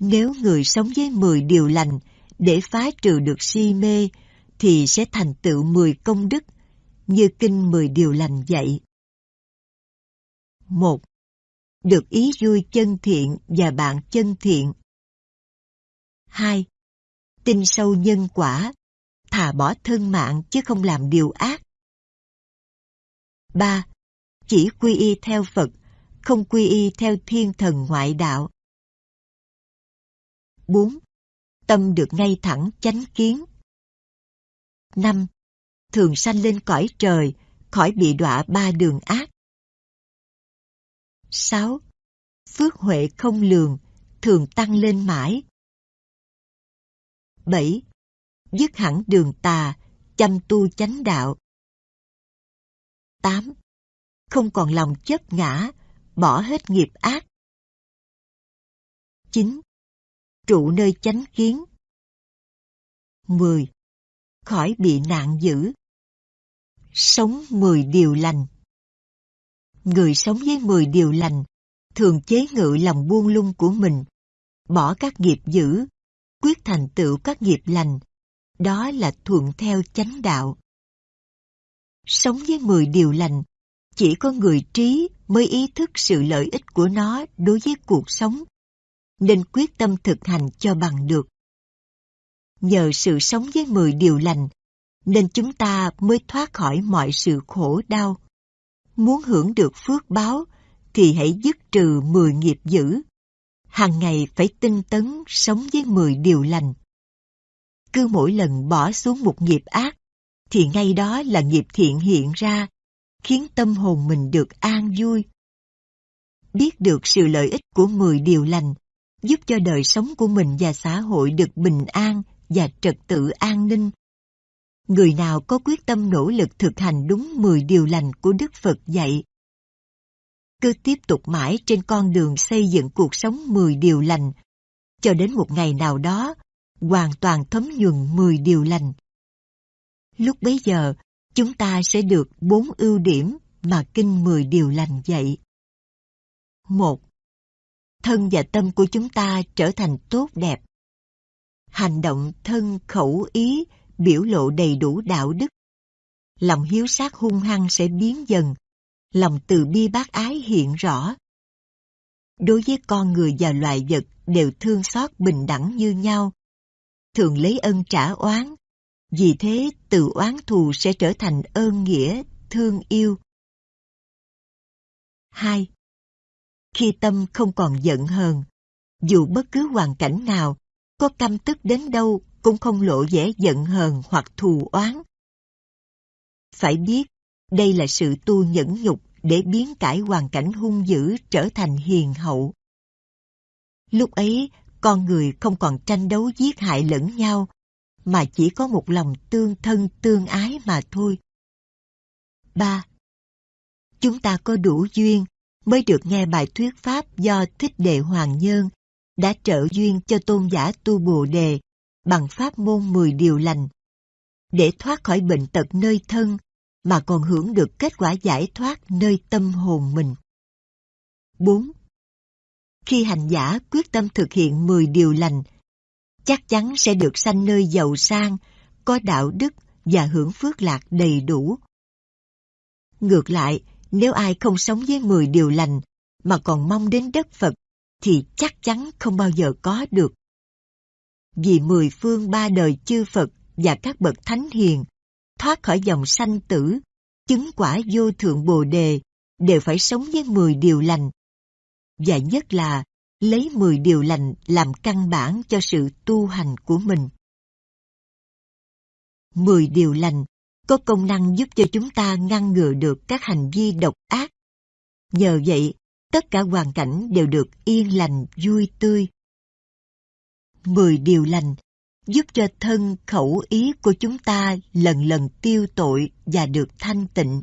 Nếu người sống với 10 điều lành để phá trừ được si mê, thì sẽ thành tựu 10 công đức, như kinh 10 điều lành dạy. 1. Được ý vui chân thiện và bạn chân thiện. 2. Tin sâu nhân quả, thà bỏ thân mạng chứ không làm điều ác. 3. Chỉ quy y theo Phật, không quy y theo thiên thần ngoại đạo. 4. Tâm được ngay thẳng chánh kiến. 5. Thường sanh lên cõi trời, khỏi bị đọa ba đường ác. 6. Phước huệ không lường, thường tăng lên mãi. 7 dứt hẳn đường tà, chăm tu chánh đạo. 8. Không còn lòng chấp ngã, bỏ hết nghiệp ác. 9. Trụ nơi chánh kiến. 10. Khỏi bị nạn dữ. Sống 10 điều lành. Người sống với 10 điều lành thường chế ngự lòng buông lung của mình, bỏ các nghiệp dữ, quyết thành tựu các nghiệp lành, đó là thuận theo chánh đạo. Sống với mười điều lành, chỉ có người trí mới ý thức sự lợi ích của nó đối với cuộc sống, nên quyết tâm thực hành cho bằng được. Nhờ sự sống với mười điều lành, nên chúng ta mới thoát khỏi mọi sự khổ đau. Muốn hưởng được phước báo, thì hãy dứt trừ mười nghiệp dữ. hàng ngày phải tinh tấn sống với 10 điều lành. Cứ mỗi lần bỏ xuống một nghiệp ác, thì ngay đó là nghiệp thiện hiện ra, khiến tâm hồn mình được an vui. Biết được sự lợi ích của 10 điều lành, giúp cho đời sống của mình và xã hội được bình an và trật tự an ninh. Người nào có quyết tâm nỗ lực thực hành đúng 10 điều lành của Đức Phật dạy, cứ tiếp tục mãi trên con đường xây dựng cuộc sống 10 điều lành, cho đến một ngày nào đó, hoàn toàn thấm nhuần 10 điều lành. Lúc bấy giờ, chúng ta sẽ được bốn ưu điểm mà Kinh 10 điều lành dạy. một Thân và tâm của chúng ta trở thành tốt đẹp. Hành động thân khẩu ý biểu lộ đầy đủ đạo đức. Lòng hiếu sát hung hăng sẽ biến dần, lòng từ bi bác ái hiện rõ. Đối với con người và loài vật đều thương xót bình đẳng như nhau, thường lấy ân trả oán, vì thế từ oán thù sẽ trở thành ơn nghĩa, thương yêu. 2. Khi tâm không còn giận hờn, dù bất cứ hoàn cảnh nào, có căm tức đến đâu cũng không lộ vẻ giận hờn hoặc thù oán. Phải biết, đây là sự tu nhẫn nhục để biến cải hoàn cảnh hung dữ trở thành hiền hậu. Lúc ấy, con người không còn tranh đấu giết hại lẫn nhau, mà chỉ có một lòng tương thân tương ái mà thôi. 3. Chúng ta có đủ duyên mới được nghe bài thuyết pháp do Thích Đệ Hoàng Nhân đã trợ duyên cho tôn giả tu Bồ Đề bằng pháp môn 10 điều lành để thoát khỏi bệnh tật nơi thân mà còn hưởng được kết quả giải thoát nơi tâm hồn mình. 4. Khi hành giả quyết tâm thực hiện 10 điều lành, chắc chắn sẽ được sanh nơi giàu sang, có đạo đức và hưởng phước lạc đầy đủ. Ngược lại, nếu ai không sống với 10 điều lành mà còn mong đến đất Phật thì chắc chắn không bao giờ có được. Vì mười phương ba đời chư Phật và các bậc thánh hiền thoát khỏi dòng sanh tử, chứng quả vô thượng bồ đề, đều phải sống với 10 điều lành. Và nhất là lấy 10 điều lành làm căn bản cho sự tu hành của mình. 10 điều lành có công năng giúp cho chúng ta ngăn ngừa được các hành vi độc ác. Nhờ vậy, tất cả hoàn cảnh đều được yên lành, vui tươi. 10 điều lành giúp cho thân khẩu ý của chúng ta lần lần tiêu tội và được thanh tịnh.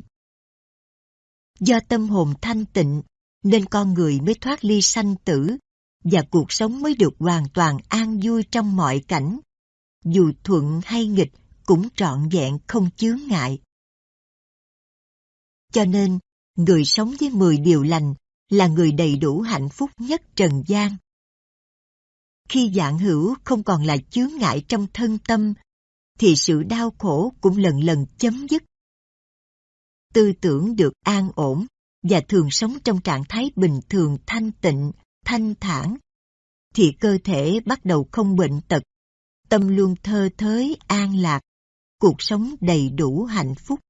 Do tâm hồn thanh tịnh nên con người mới thoát ly sanh tử và cuộc sống mới được hoàn toàn an vui trong mọi cảnh, dù thuận hay nghịch cũng trọn vẹn không chướng ngại. Cho nên, người sống với 10 điều lành là người đầy đủ hạnh phúc nhất trần gian. Khi dạng hữu không còn là chướng ngại trong thân tâm, thì sự đau khổ cũng lần lần chấm dứt. Tư tưởng được an ổn và thường sống trong trạng thái bình thường thanh tịnh, thanh thản, thì cơ thể bắt đầu không bệnh tật, tâm luôn thơ thới, an lạc, cuộc sống đầy đủ hạnh phúc.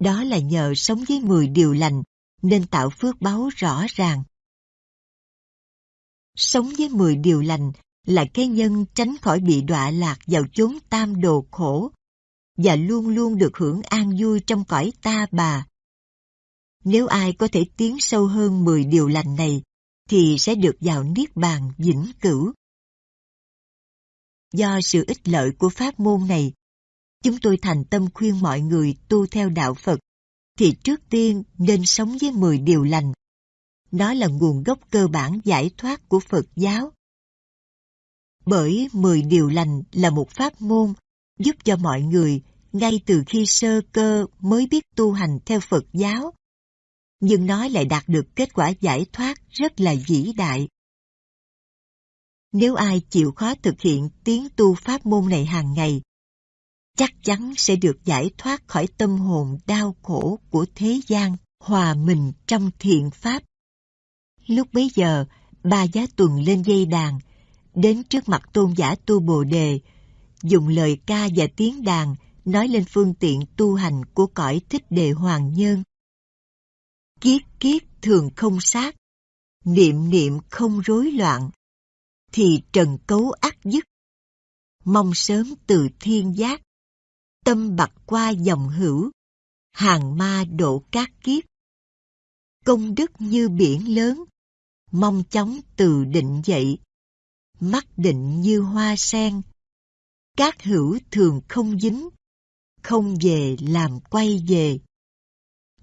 Đó là nhờ sống với 10 điều lành nên tạo phước báo rõ ràng. Sống với 10 điều lành là cái nhân tránh khỏi bị đọa lạc vào chốn tam đồ khổ và luôn luôn được hưởng an vui trong cõi ta bà. Nếu ai có thể tiến sâu hơn 10 điều lành này, thì sẽ được vào Niết Bàn vĩnh cửu. Do sự ích lợi của pháp môn này, chúng tôi thành tâm khuyên mọi người tu theo đạo Phật, thì trước tiên nên sống với 10 điều lành nó là nguồn gốc cơ bản giải thoát của Phật giáo. Bởi mười điều lành là một pháp môn giúp cho mọi người ngay từ khi sơ cơ mới biết tu hành theo Phật giáo. Nhưng nó lại đạt được kết quả giải thoát rất là vĩ đại. Nếu ai chịu khó thực hiện tiến tu pháp môn này hàng ngày, chắc chắn sẽ được giải thoát khỏi tâm hồn đau khổ của thế gian, hòa mình trong thiện pháp. Lúc bấy giờ, ba giá tuần lên dây đàn, đến trước mặt tôn giả tu bồ đề, dùng lời ca và tiếng đàn nói lên phương tiện tu hành của cõi thích đề hoàng nhân. Kiết kiết thường không sát, niệm niệm không rối loạn, thì trần cấu ác dứt. Mong sớm từ thiên giác, tâm bạc qua dòng hữu, hàng ma độ cát kiếp. Công đức như biển lớn, mong chóng từ định dậy, mắt định như hoa sen. Các hữu thường không dính, không về làm quay về.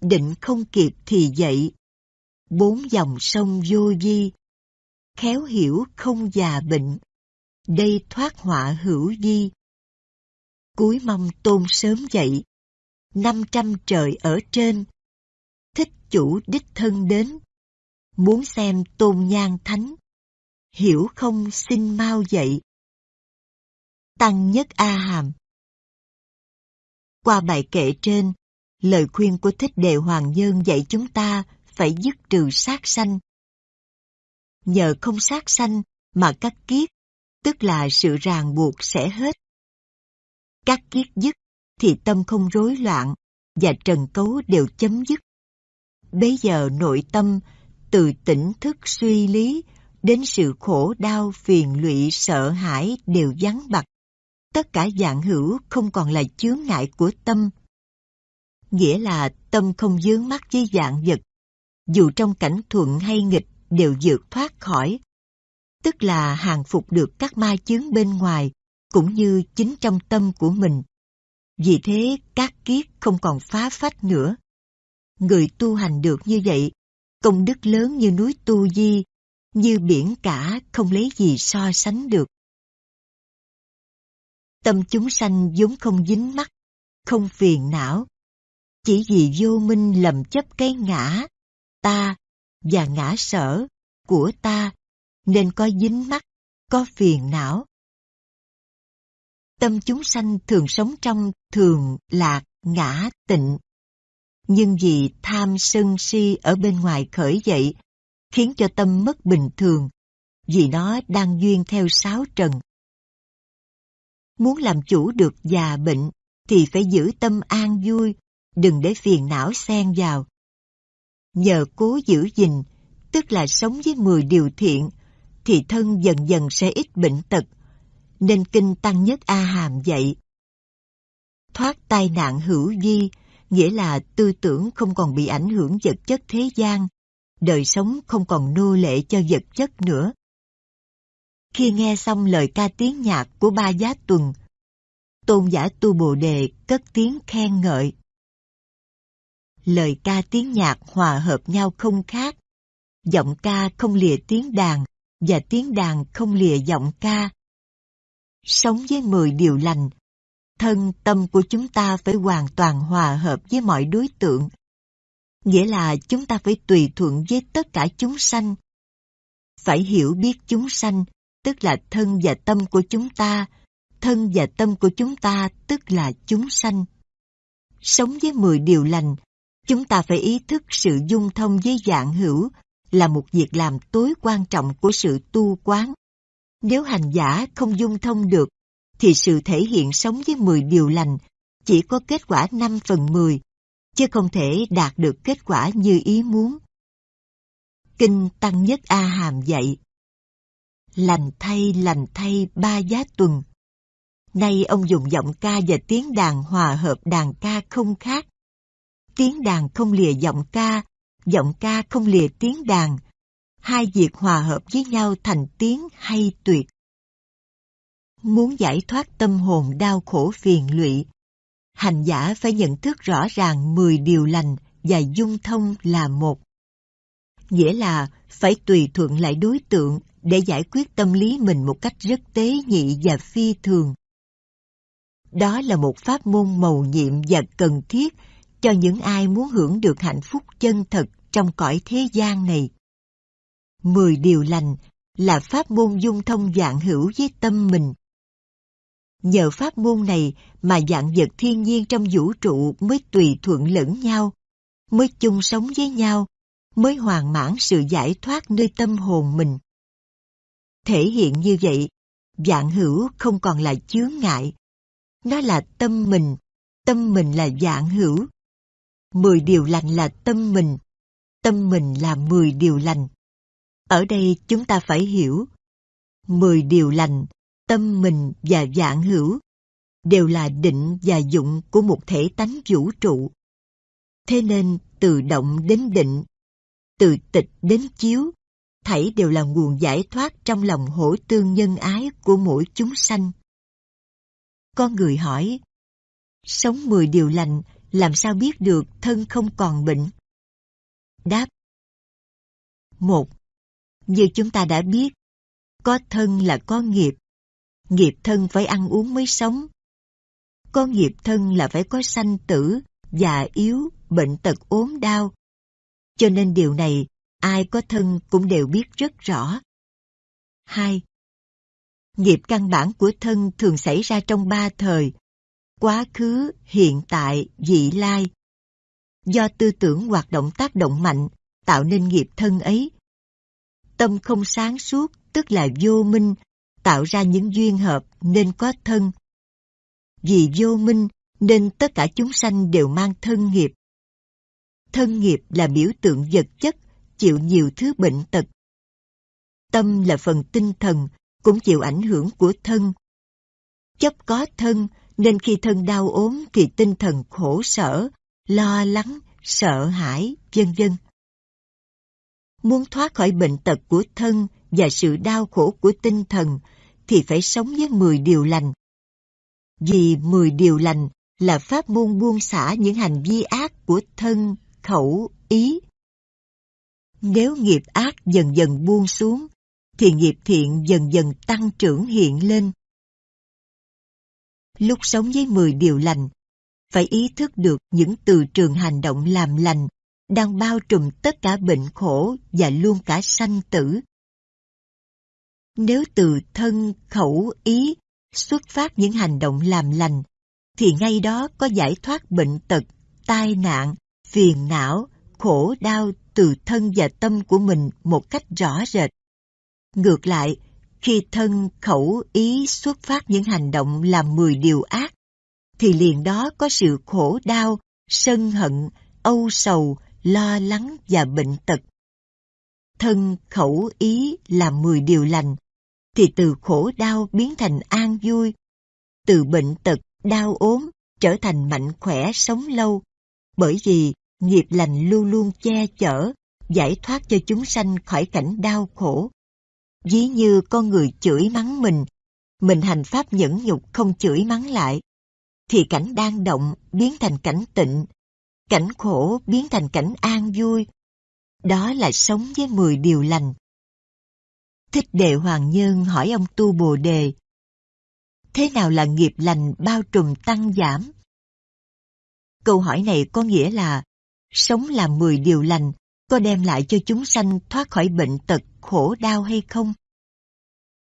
Định không kịp thì dậy, bốn dòng sông vô di, khéo hiểu không già bệnh, đây thoát họa hữu di. Cuối mong tôn sớm dậy, năm trăm trời ở trên, thích chủ đích thân đến, muốn xem tôn nhang thánh, hiểu không xin mau dậy. Tăng nhất A Hàm Qua bài kệ trên, lời khuyên của Thích Đề Hoàng Nhân dạy chúng ta phải dứt trừ sát sanh. Nhờ không sát sanh mà các kiết, tức là sự ràng buộc sẽ hết. Các kiết dứt thì tâm không rối loạn và trần cấu đều chấm dứt. Bấy giờ nội tâm từ tỉnh thức suy lý đến sự khổ đau phiền lụy sợ hãi đều vắng bặt. Tất cả dạng hữu không còn là chướng ngại của tâm. Nghĩa là tâm không dướng mắt với dạng vật, dù trong cảnh thuận hay nghịch đều vượt thoát khỏi. Tức là hàng phục được các ma chướng bên ngoài, cũng như chính trong tâm của mình. Vì thế các kiết không còn phá phách nữa. Người tu hành được như vậy, công đức lớn như núi Tu Di, như biển cả không lấy gì so sánh được. Tâm chúng sanh vốn không dính mắc, không phiền não. Chỉ vì vô minh lầm chấp cái ngã, ta và ngã sở của ta nên có dính mắc, có phiền não. Tâm chúng sanh thường sống trong thường, lạc, ngã, tịnh. Nhưng vì tham sân si ở bên ngoài khởi dậy, khiến cho tâm mất bình thường, vì nó đang duyên theo sáu trần. Muốn làm chủ được già bệnh, thì phải giữ tâm an vui, đừng để phiền não xen vào. Nhờ cố giữ gìn, tức là sống với 10 điều thiện, thì thân dần dần sẽ ít bệnh tật, nên kinh Tăng Nhất A Hàm dạy. Thoát tai nạn hữu di, nghĩa là tư tưởng không còn bị ảnh hưởng vật chất thế gian, đời sống không còn nô lệ cho vật chất nữa. Khi nghe xong lời ca tiếng nhạc của ba giá tuần, tôn giả tu bồ đề cất tiếng khen ngợi. Lời ca tiếng nhạc hòa hợp nhau không khác, giọng ca không lìa tiếng đàn và tiếng đàn không lìa giọng ca. Sống với mười điều lành, thân tâm của chúng ta phải hoàn toàn hòa hợp với mọi đối tượng. Nghĩa là chúng ta phải tùy thuận với tất cả chúng sanh. Phải hiểu biết chúng sanh, tức là thân và tâm của chúng ta, thân và tâm của chúng ta tức là chúng sanh. Sống với mười điều lành, chúng ta phải ý thức sự dung thông với dạng hữu là một việc làm tối quan trọng của sự tu quán. Nếu hành giả không dung thông được, thì sự thể hiện sống với 10 điều lành chỉ có kết quả 5 phần 10, chứ không thể đạt được kết quả như ý muốn. Kinh Tăng Nhất A Hàm dạy Lành thay lành thay ba giá tuần Nay ông dùng giọng ca và tiếng đàn hòa hợp đàn ca không khác. Tiếng đàn không lìa giọng ca, giọng ca không lìa tiếng đàn, hai việc hòa hợp với nhau thành tiếng hay tuyệt. Muốn giải thoát tâm hồn đau khổ phiền lụy, hành giả phải nhận thức rõ ràng 10 điều lành và dung thông là một. Nghĩa là phải tùy thuận lại đối tượng để giải quyết tâm lý mình một cách rất tế nhị và phi thường. Đó là một pháp môn mầu nhiệm và cần thiết cho những ai muốn hưởng được hạnh phúc chân thật trong cõi thế gian này. Mười điều lành là pháp môn dung thông dạng hữu với tâm mình. Nhờ pháp môn này mà dạng vật thiên nhiên trong vũ trụ mới tùy thuận lẫn nhau, mới chung sống với nhau, mới hoàn mãn sự giải thoát nơi tâm hồn mình. Thể hiện như vậy, dạng hữu không còn là chướng ngại. Nó là tâm mình, tâm mình là dạng hữu. Mười điều lành là tâm mình, tâm mình là mười điều lành. Ở đây chúng ta phải hiểu, mười điều lành, tâm mình và dạng hữu đều là định và dụng của một thể tánh vũ trụ. Thế nên từ động đến định, từ tịch đến chiếu, thảy đều là nguồn giải thoát trong lòng hỗ tương nhân ái của mỗi chúng sanh. Con người hỏi, sống mười điều lành làm sao biết được thân không còn bệnh? Đáp một như chúng ta đã biết, có thân là có nghiệp. Nghiệp thân phải ăn uống mới sống. Có nghiệp thân là phải có sanh tử, già yếu, bệnh tật ốm đau. Cho nên điều này, ai có thân cũng đều biết rất rõ. 2. Nghiệp căn bản của thân thường xảy ra trong ba thời, quá khứ, hiện tại, vị lai. Do tư tưởng hoạt động tác động mạnh, tạo nên nghiệp thân ấy. Tâm không sáng suốt, tức là vô minh, tạo ra những duyên hợp nên có thân. Vì vô minh nên tất cả chúng sanh đều mang thân nghiệp. Thân nghiệp là biểu tượng vật chất, chịu nhiều thứ bệnh tật. Tâm là phần tinh thần, cũng chịu ảnh hưởng của thân. Chấp có thân nên khi thân đau ốm thì tinh thần khổ sở, lo lắng, sợ hãi, vân vân. Muốn thoát khỏi bệnh tật của thân và sự đau khổ của tinh thần thì phải sống với 10 điều lành. Vì 10 điều lành là pháp môn buông xả những hành vi ác của thân, khẩu, ý. Nếu nghiệp ác dần dần buông xuống, thì nghiệp thiện dần dần tăng trưởng hiện lên. Lúc sống với 10 điều lành, phải ý thức được những từ trường hành động làm lành đang bao trùm tất cả bệnh khổ và luôn cả sanh tử. Nếu từ thân, khẩu, ý xuất phát những hành động làm lành, thì ngay đó có giải thoát bệnh tật, tai nạn, phiền não, khổ đau từ thân và tâm của mình một cách rõ rệt. Ngược lại, khi thân, khẩu, ý xuất phát những hành động làm mười điều ác, thì liền đó có sự khổ đau, sân hận, âu sầu, lo lắng và bệnh tật. Thân, khẩu, ý làm mười điều lành, thì từ khổ đau biến thành an vui, từ bệnh tật, đau ốm trở thành mạnh khỏe sống lâu, bởi vì nghiệp lành luôn luôn che chở, giải thoát cho chúng sanh khỏi cảnh đau khổ. Ví như con người chửi mắng mình, mình hành pháp nhẫn nhục không chửi mắng lại, thì cảnh đang động biến thành cảnh tịnh, cảnh khổ biến thành cảnh an vui. Đó là sống với mười điều lành. Thích Đệ Hoàng Nhân hỏi ông Tu Bồ Đề, thế nào là nghiệp lành bao trùm tăng giảm? Câu hỏi này có nghĩa là, sống làm mười điều lành có đem lại cho chúng sanh thoát khỏi bệnh tật, khổ đau hay không?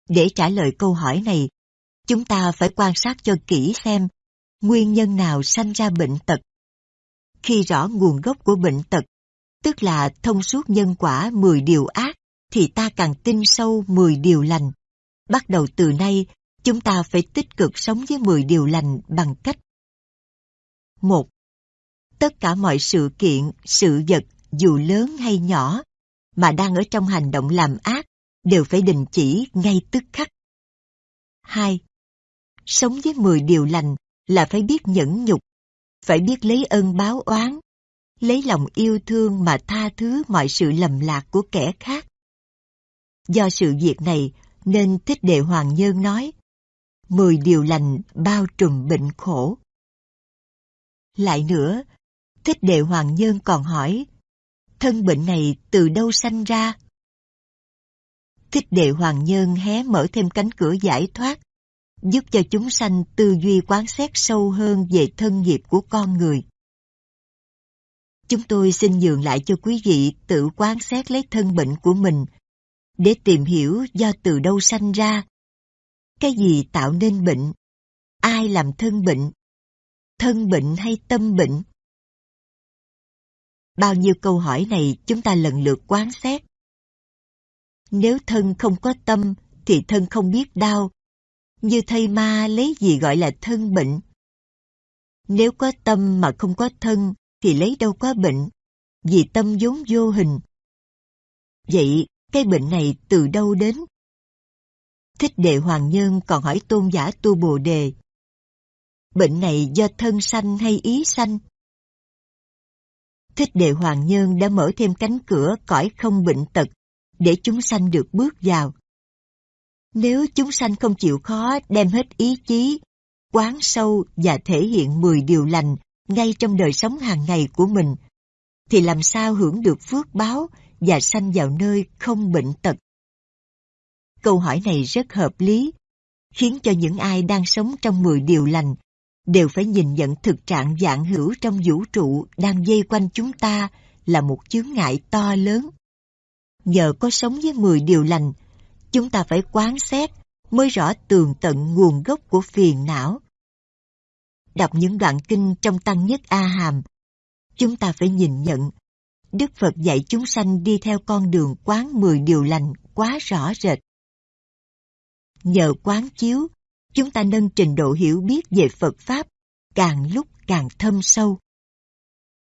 Để trả lời câu hỏi này, chúng ta phải quan sát cho kỹ xem nguyên nhân nào sanh ra bệnh tật. Khi rõ nguồn gốc của bệnh tật, tức là thông suốt nhân quả 10 điều ác, thì ta càng tin sâu 10 điều lành. Bắt đầu từ nay, chúng ta phải tích cực sống với 10 điều lành bằng cách 1. Tất cả mọi sự kiện, sự vật, dù lớn hay nhỏ, mà đang ở trong hành động làm ác, đều phải đình chỉ ngay tức khắc. 2. Sống với 10 điều lành là phải biết nhẫn nhục, phải biết lấy ơn báo oán, lấy lòng yêu thương mà tha thứ mọi sự lầm lạc của kẻ khác. Do sự việc này nên Thích Đệ Hoàng Nhân nói, mười điều lành bao trùm bệnh khổ. Lại nữa, Thích Đệ Hoàng Nhân còn hỏi, thân bệnh này từ đâu sanh ra? Thích Đệ Hoàng Nhân hé mở thêm cánh cửa giải thoát, giúp cho chúng sanh tư duy quán xét sâu hơn về thân nghiệp của con người. Chúng tôi xin nhường lại cho quý vị tự quán xét lấy thân bệnh của mình, để tìm hiểu do từ đâu sanh ra. Cái gì tạo nên bệnh? Ai làm thân bệnh? Thân bệnh hay tâm bệnh? Bao nhiêu câu hỏi này chúng ta lần lượt quán xét. Nếu thân không có tâm thì thân không biết đau. Như thầy ma lấy gì gọi là thân bệnh? Nếu có tâm mà không có thân thì lấy đâu có bệnh, vì tâm vốn vô hình. Vậy cái bệnh này từ đâu đến? Thích đệ Hoàng Nhân còn hỏi tôn giả tu Bồ Đề. Bệnh này do thân sanh hay ý sanh? Thích đệ Hoàng Nhân đã mở thêm cánh cửa cõi không bệnh tật để chúng sanh được bước vào. Nếu chúng sanh không chịu khó đem hết ý chí, quán sâu và thể hiện 10 điều lành ngay trong đời sống hàng ngày của mình, thì làm sao hưởng được phước báo và sanh vào nơi không bệnh tật? Câu hỏi này rất hợp lý, khiến cho những ai đang sống trong 10 điều lành đều phải nhìn nhận thực trạng dạng hữu trong vũ trụ đang dây quanh chúng ta là một chướng ngại to lớn. Nhờ có sống với 10 điều lành, chúng ta phải quán xét mới rõ tường tận nguồn gốc của phiền não. Đọc những đoạn kinh trong Tăng Nhất A Hàm, chúng ta phải nhìn nhận Đức Phật dạy chúng sanh đi theo con đường quán 10 điều lành quá rõ rệt. Nhờ quán chiếu, chúng ta nâng trình độ hiểu biết về Phật Pháp càng lúc càng thâm sâu.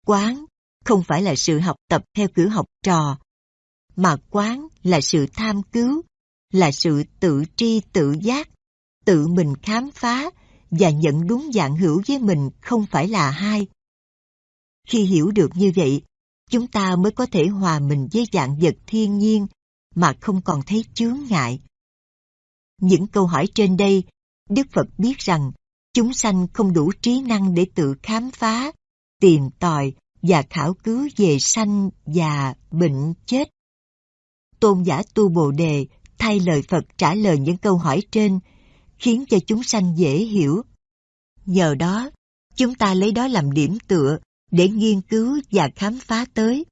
Quán không phải là sự học tập theo kiểu học trò, mà quán là sự tham cứu, là sự tự tri tự giác, tự mình khám phá và nhận đúng dạng hữu với mình không phải là hai. Khi hiểu được như vậy, chúng ta mới có thể hòa mình với dạng vật thiên nhiên mà không còn thấy chướng ngại. Những câu hỏi trên đây, Đức Phật biết rằng chúng sanh không đủ trí năng để tự khám phá, tìm tòi và khảo cứu về sanh và bệnh chết. Tôn giả Tu Bồ Đề thay lời Phật trả lời những câu hỏi trên, khiến cho chúng sanh dễ hiểu. Nhờ đó, chúng ta lấy đó làm điểm tựa để nghiên cứu và khám phá tới.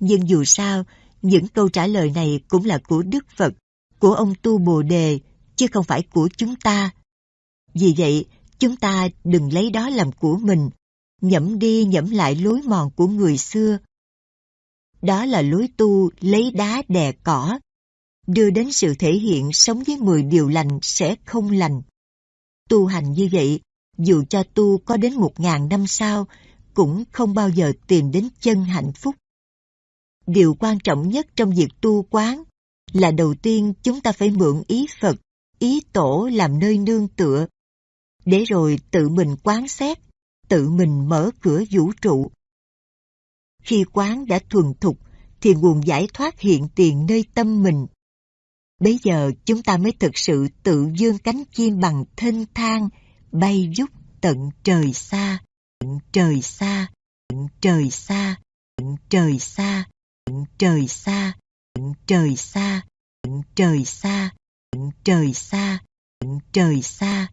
Nhưng dù sao, những câu trả lời này cũng là của Đức Phật, của ông Tu Bồ Đề, chứ không phải của chúng ta. Vì vậy, chúng ta đừng lấy đó làm của mình, nhẫm đi nhẫm lại lối mòn của người xưa. Đó là lối tu lấy đá đè cỏ, đưa đến sự thể hiện sống với 10 điều lành sẽ không lành. Tu hành như vậy, dù cho tu có đến một ngàn năm sau, cũng không bao giờ tìm đến chân hạnh phúc. Điều quan trọng nhất trong việc tu quán là đầu tiên chúng ta phải mượn ý Phật, ý Tổ làm nơi nương tựa, để rồi tự mình quán xét, tự mình mở cửa vũ trụ. Khi quán đã thuần thục, thì nguồn giải thoát hiện tiền nơi tâm mình. Bây giờ chúng ta mới thực sự tự dương cánh chim bằng thênh thang, bay rút tận trời xa tận trời xa, tận trời xa, tận trời xa, tận trời xa, tận trời xa, tận trời xa, tận trời xa, tận trời xa,